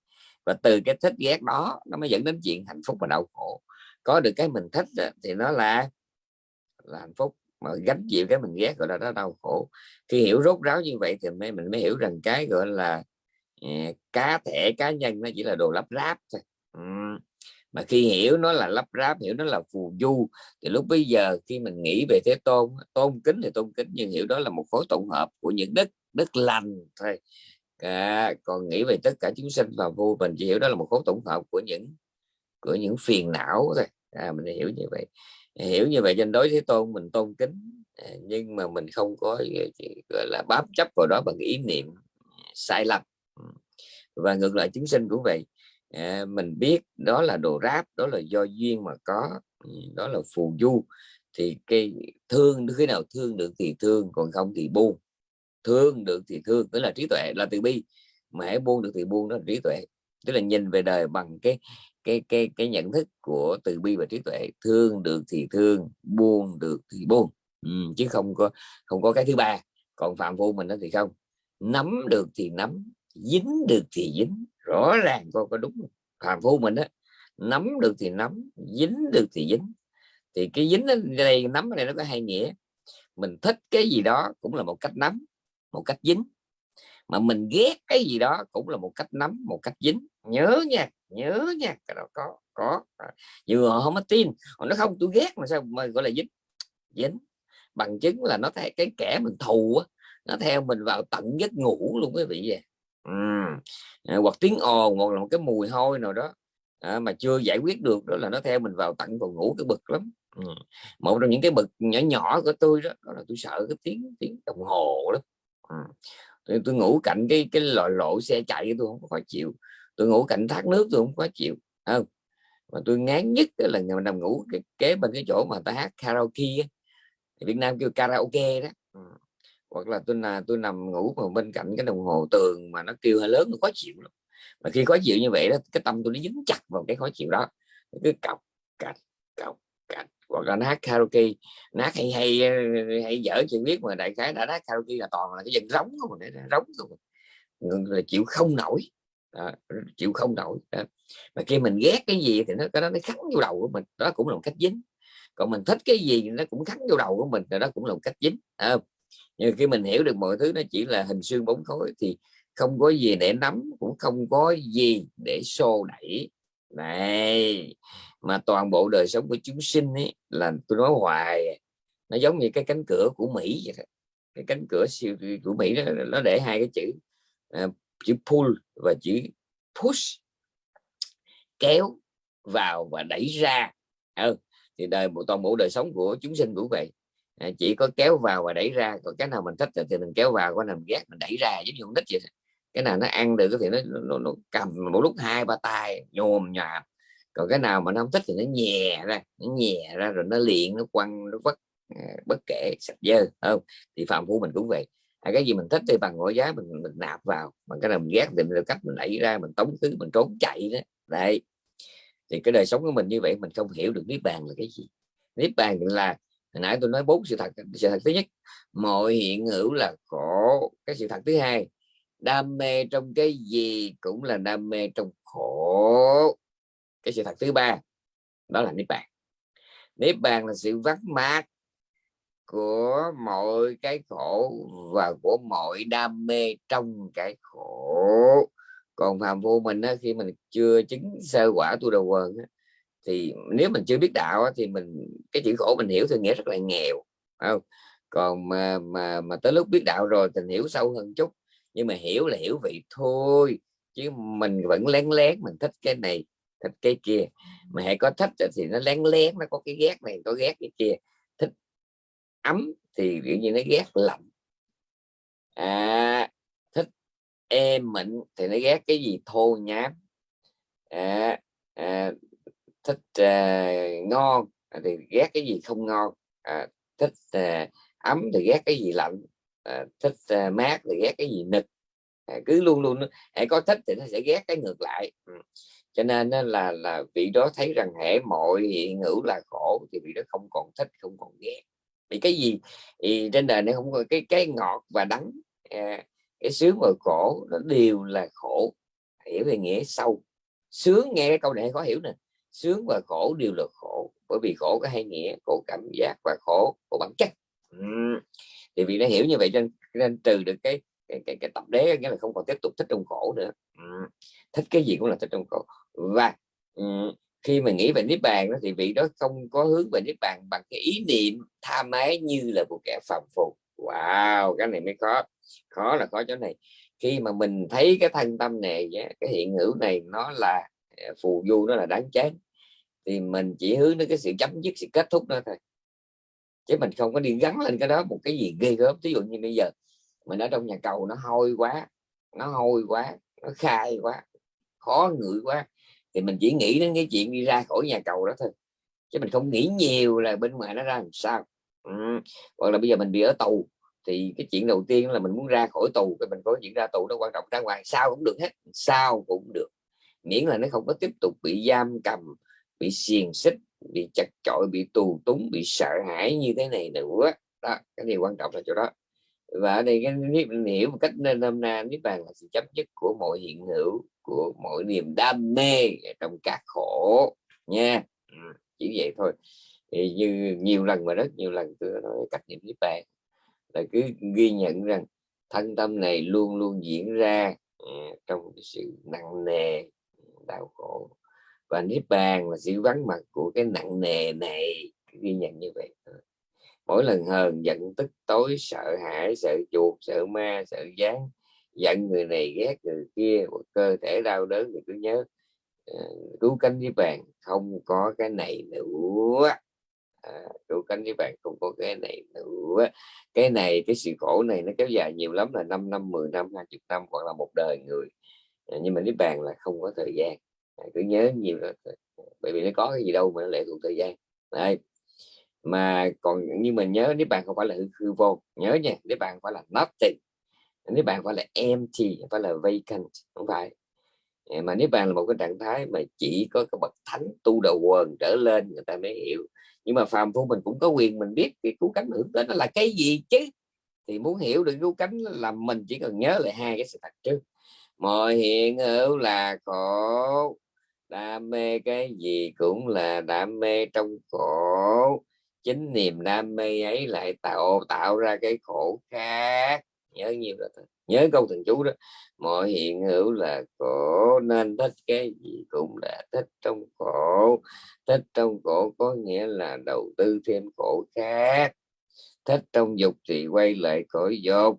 Và từ cái thích ghét đó nó mới dẫn đến chuyện hạnh phúc và đau khổ. Có được cái mình thích thì nó là là hạnh phúc. Mà gánh chịu cái mình ghét gọi là nó đau khổ. Khi hiểu rốt ráo như vậy thì mới mình mới hiểu rằng cái gọi là uh, cá thể cá nhân nó chỉ là đồ lắp ráp thôi. Uhm mà khi hiểu nó là lắp ráp hiểu nó là phù du thì lúc bây giờ khi mình nghĩ về thế tôn tôn kính thì tôn kính nhưng hiểu đó là một khối tổng hợp của những đất đất lành thôi. À, còn nghĩ về tất cả chúng sinh và vô mình chỉ hiểu đó là một khối tổng hợp của những của những phiền não thôi. À, mình hiểu như vậy. Hiểu như vậy trên đối thế tôn mình tôn kính à, nhưng mà mình không có gọi là bám chấp vào đó bằng ý niệm sai lầm. Và ngược lại chúng sinh cũng vậy à, mình biết đó là đồ ráp đó là do duyên mà có ừ, đó là phù du. Thì cái thương khi nào thương được thì thương còn không thì buông. Thương được thì thương tức là trí tuệ là từ bi. Mà hãy buông được thì buông đó là trí tuệ. Tức là nhìn về đời bằng cái cái cái cái nhận thức của từ bi và trí tuệ. Thương được thì thương buông được thì buông. Ừ, chứ không có không có cái thứ ba. Còn phạm vô mình đó thì không. Nắm được thì nắm dính được thì dính rõ ràng có có đúng phàm phu mình á, nắm được thì nắm, dính được thì dính. Thì cái dính ở đây nắm ở đây nó có hai nghĩa. Mình thích cái gì đó cũng là một cách nắm, một cách dính. Mà mình ghét cái gì đó cũng là một cách nắm, một cách dính. Nhớ nha nhớ nha, cái đó có có. À, Vừa họ không có tin, họ nói không, tôi ghét mà sao mà gọi là dính? Dính. Bằng chứng là nó thấy cái kẻ mình thù á, nó theo mình vào tận giấc ngủ luôn quý vị vậy ừ. hoặc tiếng ồn hoặc là một cái mùi hôi nào đó à, mà chưa giải quyết được đó là nó theo mình vào tận phòng ngủ cái bực lắm ừ. một trong những cái bực nhỏ nhỏ của tôi đó, đó là tôi sợ cái tiếng tiếng đồng hồ đó ừ. tôi, tôi ngủ cạnh cái cái loại lộ xe chạy tôi không có khó chịu tôi ngủ cạnh thác nước tôi không khó chịu không mà tôi ngán nhất là ngày nằm ngủ kế bên cái chỗ mà ta hát karaoke Việt Nam kêu karaoke đó hoặc là tôi là tôi nằm ngủ mà bên cạnh cái đồng hồ tường mà nó kêu hơi lớn nó khó chịu lắm. Mà khi khó chịu như vậy đó cái tâm tôi nó dính chặt vào cái khó chịu đó. Cứ cọc cạch cọc cạch. Hoặc là nó hát karaoke nát hay hay ờ, hay dở chuyện biết mà đại khái đã hát karaoke là toàn là cái dân rống không để rống không là chịu không nổi. Đó, chịu không nổi đó. mà khi mình ghét cái gì thì nó cái đó nó khắc vô đầu của mình. Đó cũng là một cách dính. Còn mình thích cái gì nó cũng khắc vô đầu của mình đó cũng là một cách dính à, nhưng khi mình hiểu được mọi thứ nó chỉ là hình xương bóng khối thì không có gì để nắm cũng không có gì để xô đẩy này mà toàn bộ đời sống của chúng sinh ấy là tôi nói hoài nó giống như cái cánh cửa của Mỹ vậy đó. cái cánh cửa siêu của Mỹ đó nó để hai cái chữ uh, chữ pull và chữ push kéo vào và đẩy ra ừ. thì đời toàn bộ đời sống của chúng sinh cũng vậy à, chỉ có kéo vào và đẩy ra còn cái nào mình thích thì mình kéo vào cái nào mình ghét mình đẩy ra giống như con nít vậy cái nào nó ăn được thì nó, nó, nó cầm một lúc hai ba tay nhồm nhòm. Còn cái nào mà nó không thích thì nó nhè ra nó nhè ra rồi nó liền nó quăng nó vất ờ, bất kể sạch dơ không? Thì phạm phu mình cũng vậy. À, cái gì mình thích thì bằng mọi giá mình, mình nạp vào bằng cái nào mình ghét thì mình cách mình đẩy ra mình tống thứ mình trốn chạy đó. Đấy. Thì cái đời sống của mình như vậy mình không hiểu được niết bàn là cái gì. Niết bàn là hồi nãy tôi nói bốn sự thật sự thật thứ nhất mọi hiện hữu là khổ cái sự thật thứ hai đam mê trong cái gì cũng là đam mê trong khổ. Cái sự thật thứ ba đó là niết bàn. Niết bàn là sự vắt mát của mọi cái khổ và của mọi đam mê trong cái khổ. Còn phàm vô mình á, khi mình chưa chứng sơ quả tu đầu quần á, thì nếu mình chưa biết đạo thì mình cái chữ khổ mình hiểu thì nghĩa rất là nghèo không? Còn mà mà mà tới lúc biết đạo rồi thì hiểu sâu hơn chút. Nhưng mà hiểu là hiểu vậy thôi chứ mình vẫn lén lén mình thích cái này thích cái kia. Mà hãy có thích thì nó lén lén nó có cái ghét này có ghét cái kia. Thích ấm thì kiểu như nó ghét lạnh. À, thích êm mịn thì nó ghét cái gì? Thô nhám. À, à, thích uh, ngon à, thì ghét cái gì không ngon à, thích uh, ấm thì ghét cái gì lạnh à, thích uh, mát thì ghét cái gì nực à, cứ luôn luôn hãy có thích thì nó sẽ ghét cái ngược lại. Ừ. cho nên là là vị đó thấy rằng hệ mọi hiện hữu là khổ thì vị đó không còn thích không còn ghét. Vì cái gì? Thì trên đời này không có cái cái ngọt và đắng à, cái sướng và khổ nó đều là khổ hiểu về nghĩa sâu sướng nghe cái câu này khó hiểu nè sướng và khổ đều là khổ. Bởi vì khổ có hai nghĩa khổ cảm giác và khổ của bản chất. Uhm. thì vì nó hiểu như vậy nên, nên trừ được cái cái, cái, cái tập đế nghĩa là không còn tiếp tục thích trong khổ nữa. Uhm. thích cái gì cũng là thích trong khổ. Và uhm, khi mà nghĩ về niết bàn đó thì vị đó không có hướng về niết bàn bằng cái ý niệm tha mái như là một kẻ phàm phù wow cái này mới khó. Khó là khó chỗ này. Khi mà mình thấy cái thân tâm này cái hiện hữu này nó là Ờ, phù du nó là đáng chán. Thì mình chỉ hướng đến cái sự chấm dứt, sự kết thúc đó thôi. Chứ mình không có đi gắn lên cái đó một cái gì ghê gớm. Ví dụ như bây giờ, mình ở trong nhà cầu, nó hôi quá, nó hôi quá, nó khai quá, khó ngửi quá, thì mình chỉ nghĩ đến cái chuyện đi ra khỏi nhà cầu đó thôi. Chứ mình không nghĩ nhiều là bên ngoài nó ra làm sao. Ừ. hoặc là bây giờ mình bị ở tù, thì cái chuyện đầu tiên là mình muốn ra khỏi tù, cái mình có chuyện ra tù nó quan trọng ra ngoài, sao cũng được hết. Sao cũng được miễn là nó không có tiếp tục bị giam cầm, bị xiềng xích, bị chặt chội, bị tù túng, bị sợ hãi như thế này nữa. Đó, cái điều quan trọng là chỗ đó. Và ở đây cái mình hiểu một cách nên hôm na, niết bàn là sự chấp dứt của mọi hiện hữu, của mọi niềm đam mê trong các khổ, nha. Ừ, chỉ vậy thôi. Thì như nhiều lần mà rất nhiều lần tôi nói cách niệm niết bàn, là cứ ghi nhận rằng thân tâm này luôn luôn diễn ra ừ, trong sự nặng nề đau khổ. Và niết bàn là sự vắng mặt của cái nặng nề này ghi nhận như vậy. Ờ. Mỗi lần hờn giận tức tối sợ hãi sợ chuột sợ ma sợ gián giận người này ghét người kia cơ thể đau đớn thì cứ nhớ ờ, cứu cánh với bàn. Không có cái này nữa. À, cứu cánh với bạn không có cái này nữa. Cái này cái sự khổ này nó kéo dài nhiều lắm là 5 năm 10 năm 20 năm hoặc là một đời người. Ờ, nhưng mà niết bàn là không có thời gian. À, cứ nhớ nhiều là ờ, bởi vì nó có cái gì đâu mà nó lệ thuộc thời gian. Đây. Mà còn như mình nhớ nếu bạn không phải là hư, hư vô. Nhớ nha nếu bạn phải là nothing. Nếu bạn phải là empty phải là vacant không phải. Ờ, mà nếu bạn là một cái trạng thái mà chỉ có cái bậc thánh tu đầu quần trở lên người ta mới hiểu. Nhưng mà phàm phu mình cũng có quyền mình biết cái cứu cánh hưởng tới nó là cái gì chứ? Thì muốn hiểu được cứu cánh là mình chỉ cần nhớ lại hai cái sự thật trước mọi hiện hữu là khổ, đam mê cái gì cũng là đam mê trong khổ. Chính niềm đam mê ấy lại tạo tạo ra cái khổ khác. Nhớ nhiều là nhớ câu thần chú đó. Mọi hiện hữu là khổ, nên thích cái gì cũng là thích trong khổ. Thích trong khổ có nghĩa là đầu tư thêm khổ khác. Thích trong dục thì quay lại cõi dục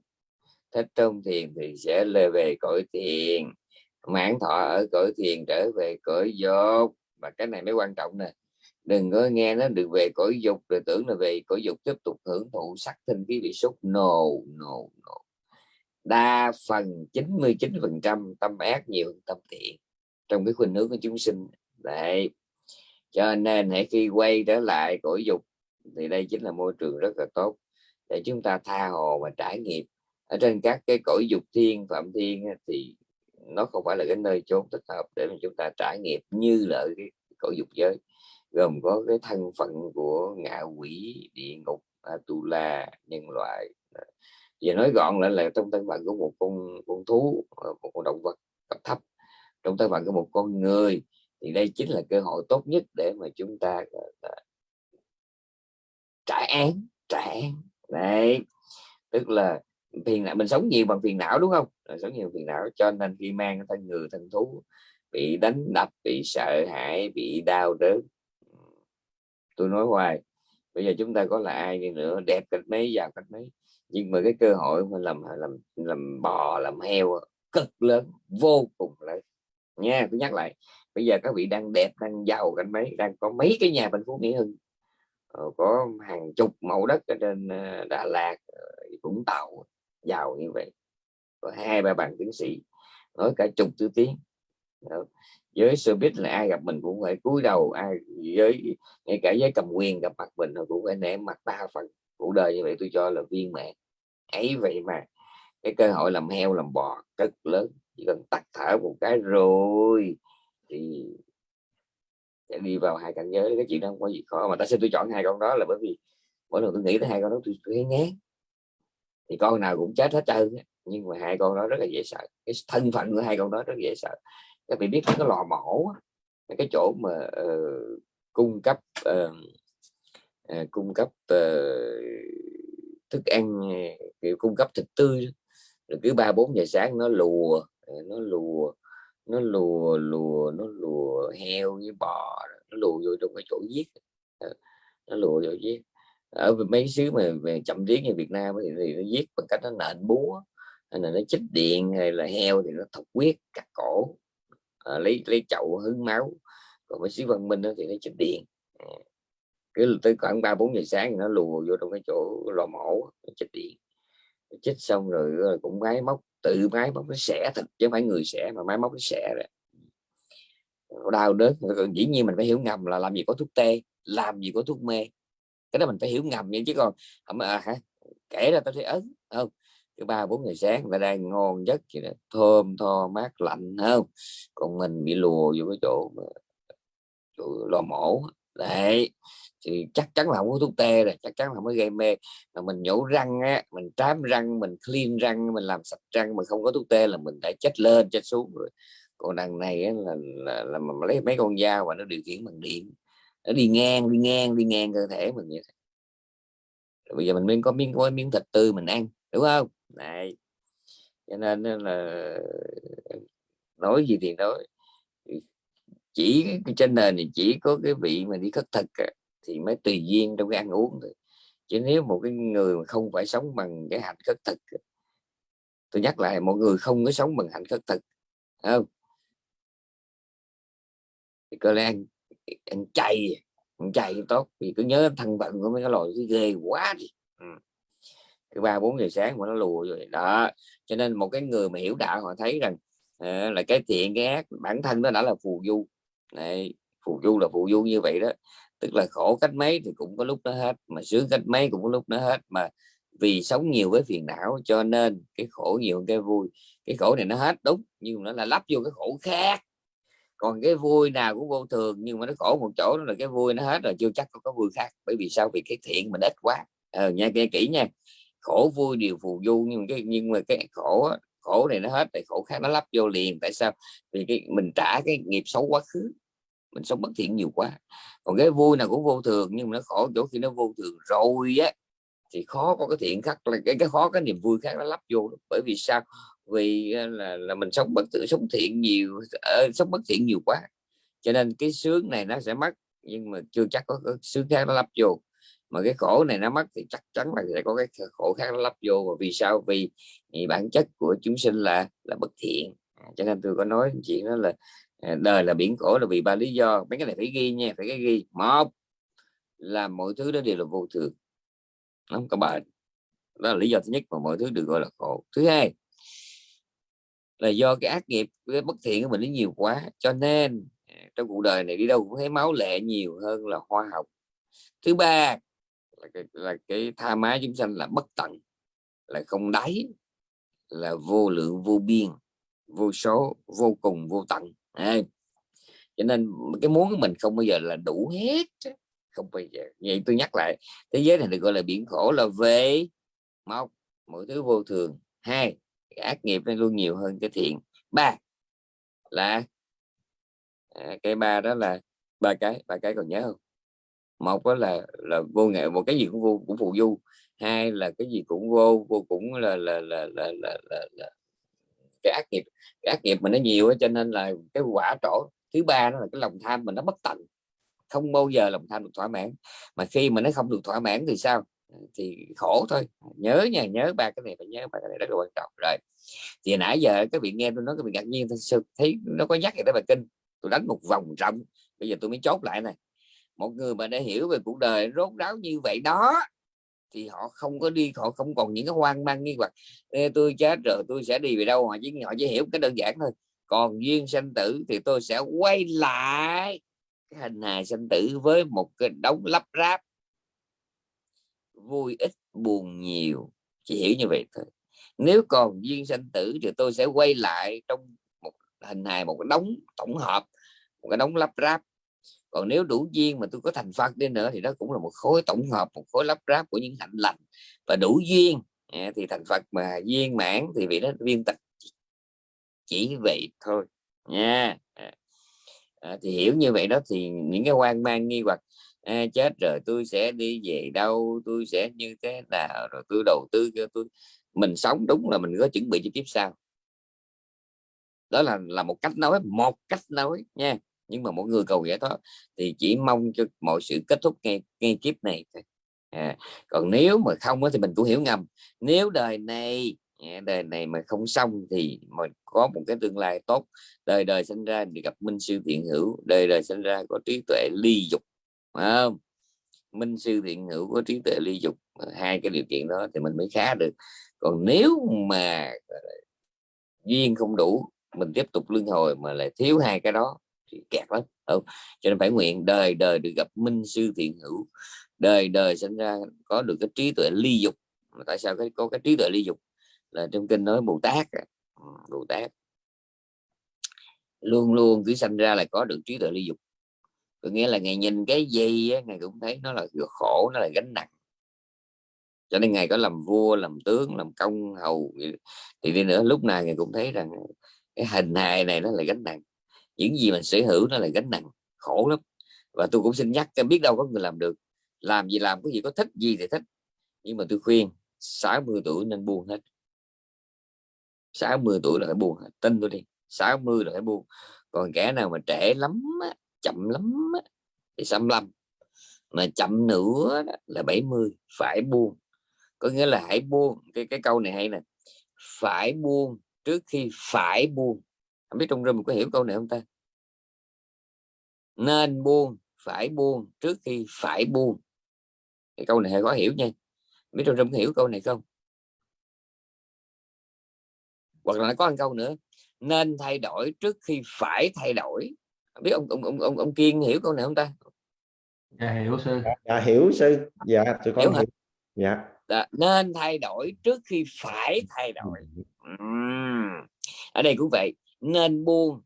thích trong thiền thì sẽ lê về cõi thiền. Mãn thọ ở cõi thiền trở về cõi dục. Và cái này mới quan trọng nè. Đừng có nghe nó được về cõi dục, rồi tưởng là về cõi dục tiếp tục hưởng thụ sắc thân khí bị xúc. No no no. Đa phần 99 phần trăm tâm ác nhiều hơn tâm thiện. Trong cái khuynh hướng của chúng sinh. Đấy. Cho nên hãy khi quay trở lại cõi dục thì đây chính là môi trường rất là tốt để chúng ta tha hồ và trải nghiệm ở trên các cái cõi dục thiên, phạm thiên thì nó không phải là cái nơi chốn thích hợp để mà chúng ta trải nghiệm như là cái cõi dục giới. Gồm có cái thân phận của ngạ quỷ, địa ngục, Atula, nhân loại. Và nói gọn lại là trong thân phận của một con con thú ờ, một con động vật cấp thấp. Trong thân phận của một con người, thì đây chính là cơ hội tốt nhất để mà chúng ta ờ, ờ, trải án trải án. Đấy, tức là phiền não mình sống nhiều bằng phiền não, đúng không? Sống nhiều phiền não, cho nên khi mang thân người, thân thú, bị đánh đập, bị sợ hãi, bị đau đớn. Tôi nói hoài, bây giờ chúng ta có là ai đi nữa, đẹp cách mấy, giàu cách mấy. Nhưng mà cái cơ hội mà làm làm làm bò, làm heo cực lớn, vô cùng lớn. Nha, tôi nhắc lại, bây giờ các vị đang đẹp, đang giàu cách mấy, đang có mấy cái nhà bên phú mỹ hưng? Ờ, có hàng chục mẫu đất ở trên ờ, đà lạt ờ, vũng tàu giàu như vậy. Có hai ba bằng tiến sĩ nói cả chục thứ tiếng. Với showbiz là ai gặp mình cũng phải cúi đầu ai với ngay cả với cầm quyền gặp mặt mình cũng phải nể mặt ba phần cuộc đời như vậy. Tôi cho là viên mẹ ấy vậy mà cái cơ hội làm heo làm bò cực lớn. Chỉ cần tắt thở một cái rồi thì sẽ đi vào hai cảnh giới. Cái chuyện đó không có gì khó. Mà tại sao tôi chọn hai con đó là bởi vì mỗi lần tôi nghĩ tới hai con đó tôi, tôi thấy ngán thì con nào cũng chết hết trơn nhưng mà hai con đó rất là dễ sợ. Cái thân phận của hai con đó rất dễ sợ. Các vị biết cái lò mổ cái chỗ mà uh, cung cấp uh, uh, cung cấp uh, thức ăn kiểu cung cấp thịt tươi rồi cứ ba bốn giờ sáng nó lùa nó lùa nó lùa lùa nó lùa heo với bò nó lùa vô trong cái chỗ giết. Nó lùa vô giết. Ờ, ở mấy xứ mà về chậm tiếng như Việt Nam thì, thì nó giết bằng cách nó nện búa hay là nó chích điện hay là heo thì nó thọc huyết cắt cổ. À, lấy lấy chậu hứng máu. Còn mấy xứ văn minh đó thì nó chích điện. À, cứ tới khoảng ba bốn giờ sáng thì nó lùa vô trong cái chỗ lò mổ chích điện. Chích xong rồi cũng máy móc tự máy móc nó xẻ thịt chứ không phải người xẻ mà máy móc nó xẻ rồi. Đau đớn dĩ nhiên mình phải hiểu ngầm là làm gì có thuốc tê làm gì có thuốc mê cái đó mình phải hiểu ngầm vậy chứ còn à, hả? Kể ra tao thấy ấn không cái ba bốn ngày sáng là đang ngon nhất vậy đó. thơm tho mát lạnh không còn mình bị lùa vô cái chỗ, chỗ lò mổ. Đấy thì chắc chắn là không có thuốc tê rồi chắc chắn là mới gây mê. Mà mình nhổ răng á mình trám răng mình clean răng mình làm sạch răng mà không có thuốc tê là mình đã chết lên chết xuống rồi. Còn đằng này á, là, là, là, là lấy mấy con dao và nó điều khiển bằng điện nó đi ngang đi ngang đi ngang cơ thể mình vậy bây giờ mình mới có miếng có miếng thịt tươi mình ăn, đúng không? Này cho nên là, nói gì thì nói. Chỉ trên nền thì chỉ có cái vị mà đi khất thực à, thì mới tùy duyên trong cái ăn uống thôi. Chứ nếu một cái người mà không phải sống bằng cái hạnh khất thực tôi nhắc lại mọi người không có sống bằng hạnh khất thực không? Thì có lẽ ăn chay ăn chay tốt vì cứ nhớ thân phận của mấy cái loài cái ghê quá đi. Ừ. ba bốn giờ sáng mà nó lùa rồi đó. Cho nên một cái người mà hiểu đạo họ thấy rằng à, là cái thiện cái ác bản thân nó đã là phù du. Này phù du là phù du như vậy đó. Tức là khổ cách mấy thì cũng có lúc nó hết mà sướng cách mấy cũng có lúc nó hết. Mà vì sống nhiều với phiền não cho nên cái khổ nhiều cái vui. Cái khổ này nó hết đúng nhưng nó là lắp vô cái khổ khác còn cái vui nào cũng vô thường nhưng mà nó khổ một chỗ đó là cái vui nó hết rồi chưa chắc có cái vui khác. Bởi vì sao? Vì cái thiện mình ít quá. Ờ, nha nghe kỹ nha. Khổ vui đều phù du nhưng mà cái nhưng mà cái khổ khổ này nó hết thì khổ khác nó lắp vô liền. Tại sao? Vì cái mình trả cái nghiệp xấu quá khứ. Mình sống bất thiện nhiều quá. Còn cái vui nào cũng vô thường nhưng mà nó khổ chỗ khi nó vô thường rồi á thì khó có cái thiện khác là cái cái khó cái niềm vui khác nó lắp vô bởi vì sao? Vì ờ, là là mình sống bất tử sống thiện nhiều uh, sống bất thiện nhiều quá. Cho nên cái sướng này nó sẽ mất nhưng mà chưa chắc có có sướng khác nó lắp vô. Mà cái khổ này nó mất thì chắc chắn là sẽ có cái khổ khác nó lắp vô. Và vì sao? Vì, vì bản chất của chúng sinh là là bất thiện. À, cho nên tôi có nói chuyện đó là à, đời là biển khổ là vì ba lý do. Mấy cái này phải ghi nha phải cái ghi. Một là mọi thứ đó đều là vô thường không có bệnh đó là lý do thứ nhất mà mọi thứ được gọi là khổ. Thứ hai là do cái ác nghiệp cái bất thiện của mình nó nhiều quá. Cho nên à, trong cuộc đời này đi đâu cũng thấy máu lệ nhiều hơn là hoa học thứ ba là cái, là cái tha má chúng sanh là bất tận là không đáy là vô lượng vô biên vô số vô cùng vô tận. À, cho nên cái muốn của mình không bao giờ là đủ hết không bao giờ. Vậy tôi nhắc lại thế giới này được gọi là biển khổ là về một mọi thứ vô thường. Hai ác nghiệp nó luôn nhiều hơn cái thiện. Ba là à, cái ba đó là ba cái ba cái còn nhớ không? Một đó là là vô nghệ một cái gì cũng vô cũng phụ du hai là cái gì cũng vô vô cũng là là là là là, là, là cái ác nghiệp cái ác nghiệp mà nó nhiều cho nên là cái quả trổ thứ ba đó là cái lòng tham mình nó bất tận không bao giờ lòng tham được thỏa mãn. Mà khi mà nó không được thỏa mãn thì sao? Ờ, thì khổ thôi. Ờ, nhớ nha, nhớ ba cái này, phải nhớ ba cái này, rất là quan trọng. Rồi, thì nãy giờ các vị nghe tôi nói các vị ngạc nhiên thấy nó có nhắc về tới bài kinh. Tôi đánh một vòng rộng, bây giờ tôi mới chốt lại này. Một người mà đã hiểu về cuộc đời rốt ráo như vậy đó, thì họ không có đi, họ không còn những cái hoang mang nghi hoặc. Tôi chết rồi, tôi sẽ đi về đâu? Họ chỉ họ chỉ hiểu cái đơn giản thôi. Còn duyên sanh tử thì tôi sẽ quay lại cái hình hài sanh tử với một cái đống lắp ráp vui ít buồn nhiều. Chỉ hiểu như vậy thôi. Nếu còn duyên sanh tử thì tôi sẽ quay lại trong một hình hài một cái đống tổng hợp một cái đống lắp ráp. Còn nếu đủ duyên mà tôi có thành phật đi nữa thì đó cũng là một khối tổng hợp một khối lắp ráp của những hạnh lành. Và đủ duyên à, thì thành phật mà duyên mãn thì vị đó viên tịch chỉ vậy thôi nha. À, à, thì hiểu như vậy đó thì những cái hoang mang nghi hoặc à, chết rồi tôi sẽ đi về đâu tôi sẽ như thế nào rồi tôi đầu tư cho tôi mình sống đúng là mình có chuẩn bị cho kiếp sau. Đó là là một cách nói một cách nói nha. Nhưng mà mỗi người cầu giải thoát thì chỉ mong cho mọi sự kết thúc ngay ngay kiếp này à, còn nếu mà không thì mình cũng hiểu ngầm. Nếu đời này à, đời này mà không xong thì mà có một cái tương lai tốt. Đời đời sinh ra thì gặp minh sư thiện hữu đời đời sinh ra có trí tuệ ly dục không? minh sư thiện hữu có trí tuệ ly dục ờ, hai cái điều kiện đó thì mình mới khá được. Còn nếu mà duyên không đủ, mình tiếp tục luân hồi mà lại thiếu hai cái đó thì kẹt lắm không? cho nên phải nguyện đời đời được gặp minh sư thiện hữu. Đời đời sinh ra có được cái trí tuệ ly dục. Mà tại sao cái, có cái trí tuệ ly dục? Là trong kinh nói bồ tát ừ, bồ tát. Luôn luôn cứ sanh ra là có được trí tuệ ly dục có nghĩa là ngày nhìn cái gì á, ngày cũng thấy nó là khổ nó là gánh nặng. Cho nên ngày có làm vua làm tướng làm công hầu thì đi nữa. Lúc này ngày cũng thấy rằng cái hình hài này nó là gánh nặng. Những gì mình sở hữu nó là gánh nặng. Khổ lắm. Và tôi cũng xin nhắc biết đâu có người làm được. Làm gì làm cái gì có thích gì thì thích. Nhưng mà tôi khuyên 60 tuổi nên buông hết. 60 tuổi là phải buông hết. Tin tôi đi 60 là phải buông. Còn kẻ nào mà trẻ lắm á, chậm lắm á, thì 65 mà chậm nữa đó, là 70 phải buông. Có nghĩa là hãy buông cái cái câu này hay nè. Phải buông trước khi phải buông. Không biết trong rừng có hiểu câu này không ta? Nên buông phải buông trước khi phải buông. Cái câu này hơi khó hiểu nha. Biết trong rừng có hiểu câu này không? Hoặc là có một câu nữa. Nên thay đổi trước khi phải thay đổi biết ông ông ông ông, ông kiên hiểu câu này không ta? Dạ hiểu sư. Dạ, dạ hiểu sư. Dạ tôi hiểu con hiểu. Dạ. Đã, nên thay đổi trước khi phải thay đổi. Uhm. ở đây cũng vậy nên buông.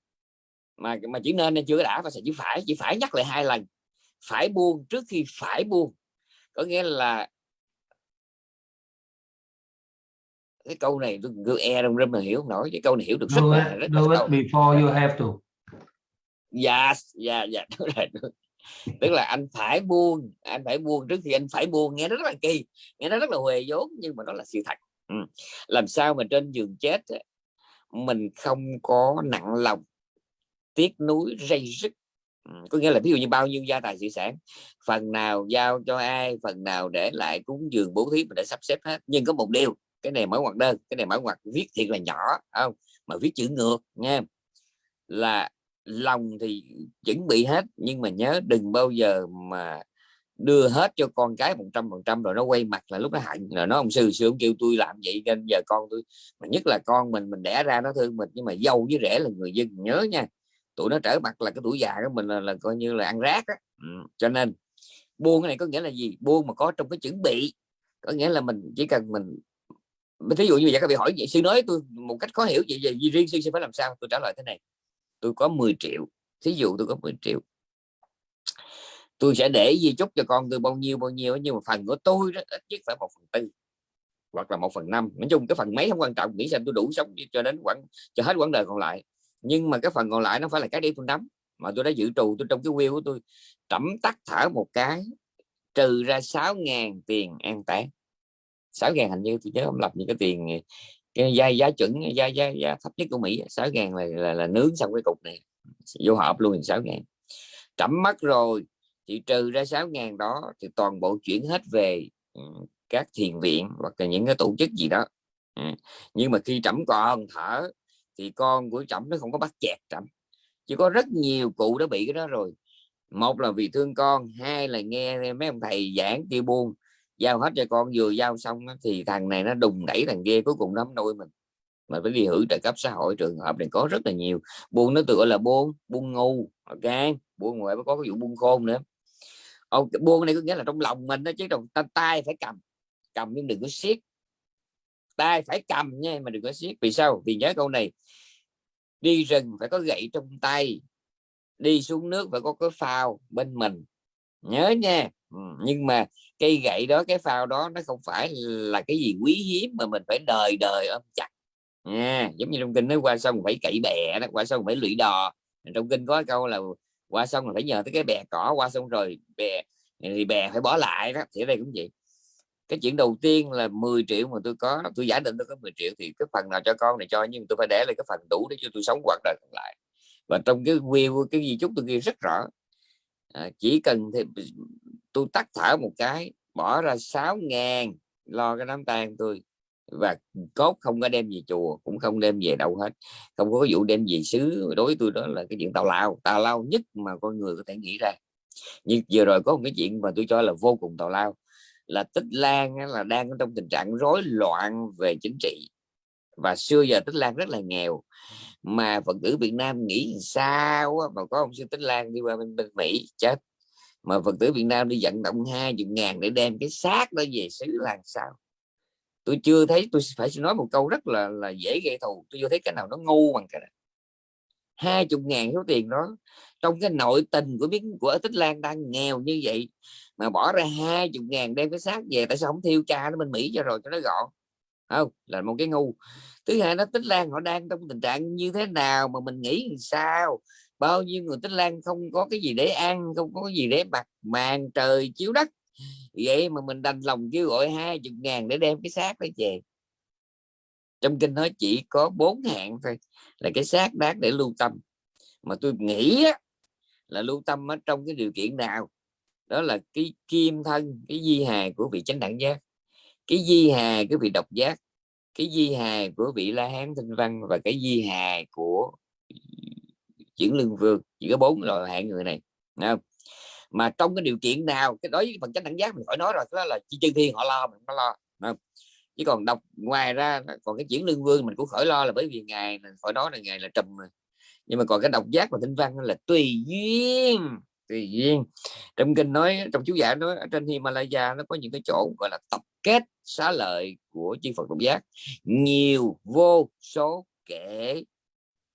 Mà mà chỉ nên chưa đã và sẽ chỉ phải. Chỉ phải nhắc lại hai lần. Phải buông trước khi phải buông. Có nghĩa là cái câu này tôi cứ e trong râm mà hiểu không nổi cái câu này hiểu được rất là rất do là it before you have to dạ dạ dạ đúng rồi tức là anh phải buông, anh phải buông trước khi anh phải buông, nghe nó rất là kỳ, nghe nó rất là huề vốn, nhưng mà đó là sự thật ừ. làm sao mà trên giường chết mình không có nặng lòng, tiếc núi dây rứt ừ. có nghĩa là ví dụ như bao nhiêu gia tài sự sản, phần nào giao cho ai, phần nào để lại cúng dường bố thí mình đã sắp xếp hết nhưng có một điều, cái này mở ngoặc đơn, cái này mở ngoặc viết thiệt là nhỏ không mà viết chữ ngược nha là lòng thì chuẩn bị hết nhưng mà nhớ đừng bao giờ mà đưa hết cho con cái một trăm phần trăm rồi nó quay mặt là lúc nó hạnh. Là nó ông sư sư ông kêu tôi làm vậy nên giờ con tôi mà nhất là con mình mình đẻ ra nó thương mình nhưng mà dâu với rẻ là người dân nhớ nha. Tụi nó trở mặt là cái tuổi già của mình là, là coi như là ăn rác á. Ừ. cho nên buông cái này có nghĩa là gì? Buông mà có trong cái chuẩn bị. Có nghĩa là mình chỉ cần mình thí dụ như vậy các vị hỏi vậy sư nói tôi một cách khó hiểu vậy, vậy riêng sư sẽ phải làm sao? Tôi trả lời thế này tôi có 10 triệu, thí dụ tôi có 10 triệu. Tôi sẽ để di chúc cho con tôi bao nhiêu bao nhiêu nhưng mà phần của tôi đó, ít nhất phải một phần tư, hoặc là một phần năm. Nói chung cái phần mấy không quan trọng, nghĩ xem tôi đủ sống cho đến quãng, cho hết quãng đời còn lại. Nhưng mà cái phần còn lại nó phải là cái đi tôi nắm, mà tôi đã dự trù tôi trong cái wheel của tôi. Tẩm tắt thở một cái, trừ ra 6.000 tiền an táng. 6.000 hình như tôi nhớ không lập những cái tiền giá giá chuẩn giá giá, giá thấp nhất của Mỹ 6.000 là, là là nướng xong cái cục này vô hộp luôn 6.000 trẫm mất rồi thì trừ ra 6.000 đó thì toàn bộ chuyển hết về ừ, các thiền viện hoặc là những cái tổ chức gì đó. Ừ. nhưng mà khi trẫm còn thở thì con của trẫm nó không có bắt chẹt trẫm. Chỉ có rất nhiều cụ đã bị cái đó rồi. Một là vì thương con hai là nghe mấy ông thầy giảng kia buông giao hết cho con, vừa giao xong thì thằng này nó đùng đẩy thằng kia, cuối cùng nó nuôi mình. Mà phải đi hưởng trợ cấp xã hội, trường hợp này có rất là nhiều. Buôn nó tự gọi là buôn buôn ngu ok buôn ngoài có cái vụ buôn khôn nữa. Ông buôn này có nghĩa là trong lòng mình đó chứ trong tay phải cầm. Cầm nhưng đừng có siết. Tay phải cầm nha, mà đừng có siết. Vì sao? Vì nhớ câu này. Đi rừng phải có gậy trong tay, đi xuống nước phải có cái phao bên mình. Nhớ nha nhưng mà cây gậy đó cái phao đó nó không phải là cái gì quý hiếm mà mình phải đời đời ôm chặt. Nha giống như trong kinh nói qua sông phải cậy bè đó qua sông phải lụy đò. Trong kinh có câu là qua sông là phải nhờ tới cái bè cỏ qua sông rồi bè thì bè phải bỏ lại đó. Thì ở đây cũng vậy. Cái chuyện đầu tiên là 10 triệu mà tôi có tôi giả định tôi có 10 triệu thì cái phần nào cho con này cho nhưng tôi phải để lại cái phần đủ để cho tôi sống quãng đời còn lại. Và trong cái will cái gì chút tôi ghi rất rõ à, chỉ cần thì tôi tắt thở một cái bỏ ra 6 ngàn lo cái đám tang tôi. Và cốt không có đem về chùa cũng không đem về đâu hết. Không có vụ đem về xứ đối với tôi đó là cái chuyện tào lao. Tào lao nhất mà con người có thể nghĩ ra. Nhưng vừa rồi có một cái chuyện mà tôi cho là vô cùng tào lao là tích lan là đang trong tình trạng rối loạn về chính trị. Và xưa giờ tích lan rất là nghèo mà phật tử việt nam nghĩ sao mà có ông sư tích lan đi qua bên, bên mỹ chết mà phật tử việt nam đi vận động hai chục ngàn để đem cái xác đó về xứ làm sao? Tôi chưa thấy, tôi phải nói một câu rất là là dễ gây thù. Tôi chưa thấy cái nào nó ngu bằng cái này. Hai chục ngàn số tiền đó, trong cái nội tình của miếng, của tích lan đang nghèo như vậy, mà bỏ ra hai chục ngàn đem cái xác về, tại sao không thiêu cha nó bên mỹ cho rồi cho nó gọn? Không, là một cái ngu. Thứ hai nó tích lan họ đang trong tình trạng như thế nào mà mình nghĩ sao? Bao nhiêu người tích lan không có cái gì để ăn không có cái gì để mặc màn trời chiếu đất. Vậy mà mình đành lòng kêu gọi hai chục ngàn để đem cái xác đó về. Trong kinh nói chỉ có bốn hạng thôi là cái xác đáng để lưu tâm. Mà tôi nghĩ á, là lưu tâm ở trong cái điều kiện nào? Đó là cái kim thân cái di hài của vị chánh đẳng giác cái di hài của vị độc giác cái di hài của vị la hán thanh văn và cái di hài của chuyển lương vương chỉ có bốn loại hạng người này không? mà trong cái điều kiện nào, cái đối với phần chánh đẳng giác mình khỏi nói rồi đó là chi chân thiên họ lo, mình không lo không? chứ còn đọc ngoài ra, còn cái chuyển lương vương mình cũng khỏi lo là bởi vì ngài khỏi nói là ngài là trùm mà nhưng mà còn cái độc giác và tinh văn là tùy duyên tùy duyên trong kinh nói, trong chú giả nói, ở trên Himalaya nó có những cái chỗ gọi là tập kết xá lợi của chư Phật độc giác nhiều vô số kể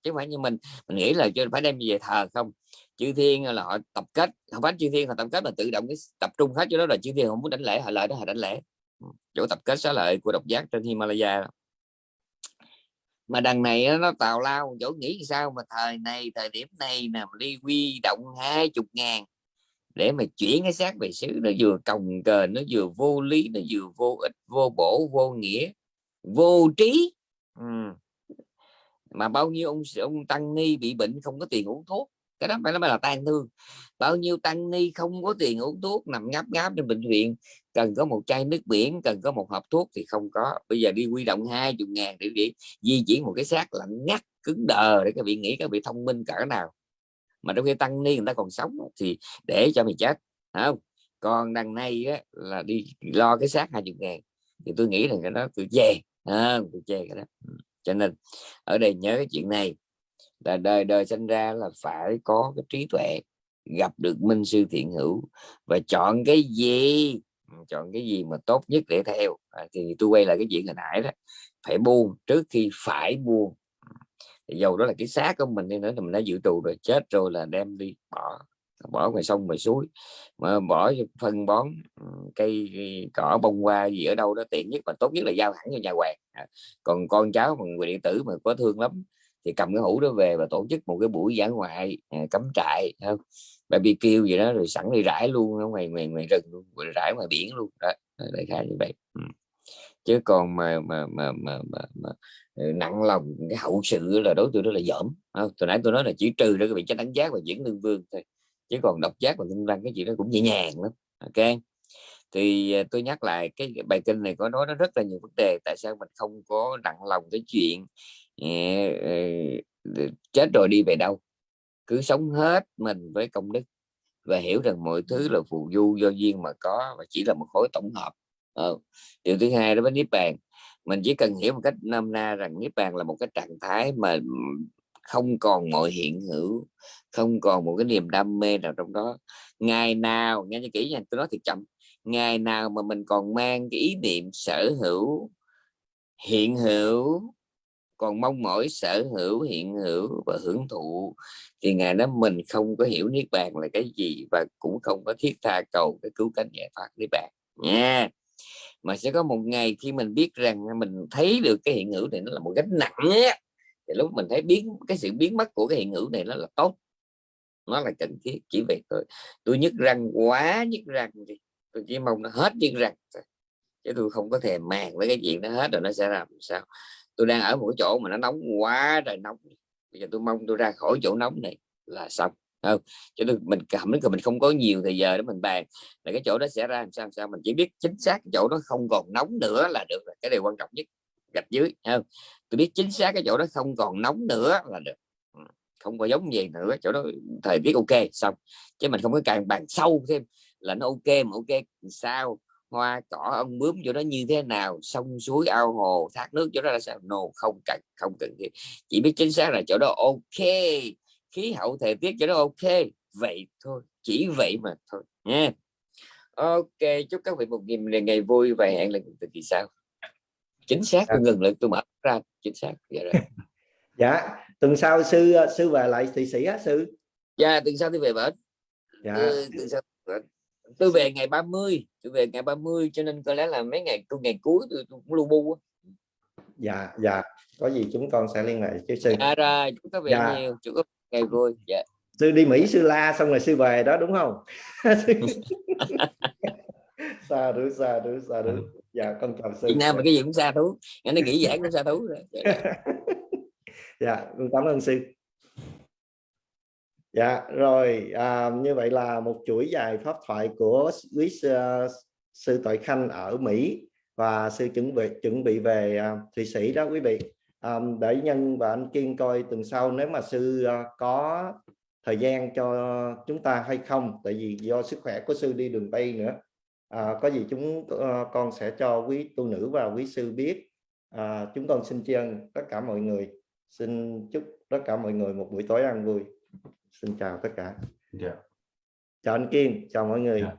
chứ không phải như mình. Mình nghĩ là phải đem về thờ không? Chư thiên là họ tập kết, không phải chư thiên họ tập kết mà tự động cái tập trung hết cho đó là chư thiên không muốn đánh lễ, họ lợi đó họ đánh lễ. Ừ, chỗ tập kết xá lợi của độc giác trên Himalaya mà đằng này nó tào lao, chỗ nghĩ sao mà thời này, thời điểm này nè đi quy động hai chục ngàn để mà chuyển cái xác về xứ, nó vừa cồng cờ nó vừa vô lý, nó vừa vô ích, vô bổ, vô nghĩa, vô trí. Ừ mà bao nhiêu ông ông tăng ni bị bệnh không có tiền uống thuốc? Cái đó phải nói là tan thương. Bao nhiêu tăng ni không có tiền uống thuốc nằm ngáp ngáp trên bệnh viện cần có một chai nước biển cần có một hộp thuốc thì không có. Bây giờ đi quy động hai chục ngàn để, đi di chuyển một cái xác lạnh ngắt cứng đờ để các vị nghĩ các vị thông minh cỡ nào. Mà trong khi tăng ni người ta còn sống thì để cho mày chết không? Còn đằng này á, là đi lo cái xác hai chục ngàn. Thì tôi nghĩ là cái đó tôi chê à, tôi chê cái đó. Ừ cho nên ở đây nhớ cái chuyện này là đời đời sinh ra là phải có cái trí tuệ gặp được minh sư thiện hữu và chọn cái gì chọn cái gì mà tốt nhất để theo. À, thì tôi quay lại cái chuyện hồi nãy đó phải buông trước khi phải buông. Thì dầu đó là cái xác của mình đi nữa thì mình đã dự trù rồi chết rồi là đem đi bỏ bỏ ngoài sông ngoài suối. Mà bỏ phân bón ừ, cây cỏ bông hoa gì ở đâu đó tiện nhất và tốt nhất là giao hẳn cho nhà hoàng. À, còn con cháu mà người điện tử mà có thương lắm thì cầm cái hũ đó về và tổ chức một cái buổi giảng ngoại à, cắm trại không? BBQ gì đó rồi sẵn đi rải luôn ở ngoài ngoài ngoài rừng luôn rồi rải ngoài biển luôn. Đó đại khái như vậy. Ừ. chứ còn mà mà mà mà, mà, mà ừ, nặng lòng cái hậu sự là đối tượng đó là dởm không? nãy tôi nói là chỉ trừ đó cái vị chánh đánh giá và diễn lương vương thôi chứ còn độc giác và tinh văn cái chuyện đó cũng nhẹ nhàng lắm. Ok? Thì à, tôi nhắc lại cái bài kinh này có nói nó rất là nhiều vấn đề, tại sao mình không có nặng lòng cái chuyện à, à, chết rồi đi về đâu. Cứ sống hết mình với công đức và hiểu rằng mọi thứ là phù du do duyên mà có và chỉ là một khối tổng hợp. Ừ. điều thứ hai đó với niết bàn, mình chỉ cần hiểu một cách nam na rằng niết bàn là một cái trạng thái mà không còn mọi hiện hữu, không còn một cái niềm đam mê nào trong đó. Ngày nào, nghe cho kỹ nha, tôi nói thiệt chậm, ngày nào mà mình còn mang cái ý niệm sở hữu, hiện hữu, còn mong mỏi sở hữu, hiện hữu và hưởng thụ, thì ngày đó mình không có hiểu niết bàn là cái gì và cũng không có thiết tha cầu cái cứu cánh giải thoát niết bàn nha. Mà sẽ có một ngày khi mình biết rằng mình thấy được cái hiện hữu này nó là một gánh nặng á thì lúc mình thấy biến, cái sự biến mất của cái hiện hữu này nó là tốt. Nó là cần thiết, chỉ vậy thôi. Tôi nhức răng quá nhức răng đi. Tôi chỉ mong nó hết nhức răng chứ tôi không có thèm màng với cái chuyện nó hết rồi nó sẽ làm sao. Tôi đang ở một cái chỗ mà nó nóng quá trời nóng. Bây giờ tôi mong tôi ra khỏi chỗ nóng này là xong không? Cho nên mình cảm thấy mình không có nhiều thời giờ để mình bàn là cái chỗ đó sẽ ra làm sao làm sao. Mình chỉ biết chính xác cái chỗ đó không còn nóng nữa là được cái điều quan trọng nhất gạch dưới không? Tôi biết chính xác cái chỗ đó không còn nóng nữa là được. Ừ, không có giống gì nữa chỗ đó thời tiết ok xong. Chứ mình không có càng bàn sâu thêm là nó ok mà ok sao? Hoa cỏ ông bướm chỗ đó như thế nào? Sông suối ao hồ thác nước chỗ đó là sao? No không cần không cần thiết. Chỉ biết chính xác là chỗ đó ok khí hậu thời tiết chỗ đó ok. Vậy thôi chỉ vậy mà thôi nha. Ok chúc các vị một ngày, ngày vui và hẹn lần từ kỳ sau chính xác tôi ngừng lại tôi mở ra chính xác dạ, rồi. dạ tuần sau sư sư về lại thị sĩ á sư? Dạ tuần sau tôi về bển. Dạ. Tuần sau tôi về ngày 30 tôi về ngày 30 cho nên có lẽ là mấy ngày tôi ngày cuối tôi, tôi cũng lu bu dạ dạ. Có gì chúng con sẽ liên hệ với sư. Dạ rồi chúng ta về dạ. nhiều chúc ngày vui dạ. Sư đi Mỹ sư la xong rồi sư về đó đúng không? Xa đủ xa đủ xa đủ dạ con chào sư Việt Nam mà cái gì cũng xa thú. Anh ấy nghĩ giảng cũng xa thú rồi. Dạ. con cảm ơn sư. Dạ rồi à, như vậy là một chuỗi dài pháp thoại của quý sư, sư Tội Khanh ở Mỹ và sư chuẩn bị chuẩn bị về à, Thụy Sĩ đó quý vị. À, để nhân và anh Kiên coi tuần sau nếu mà sư à, có thời gian cho chúng ta hay không tại vì do sức khỏe của sư đi đường Tây nữa à, có gì chúng à, con sẽ cho quý tu nữ và quý sư biết. À, chúng con xin tri ân tất cả mọi người. Xin chúc tất cả mọi người một buổi tối ăn vui. Xin chào tất cả. Dạ. chào anh Kiên chào mọi người. Dạ.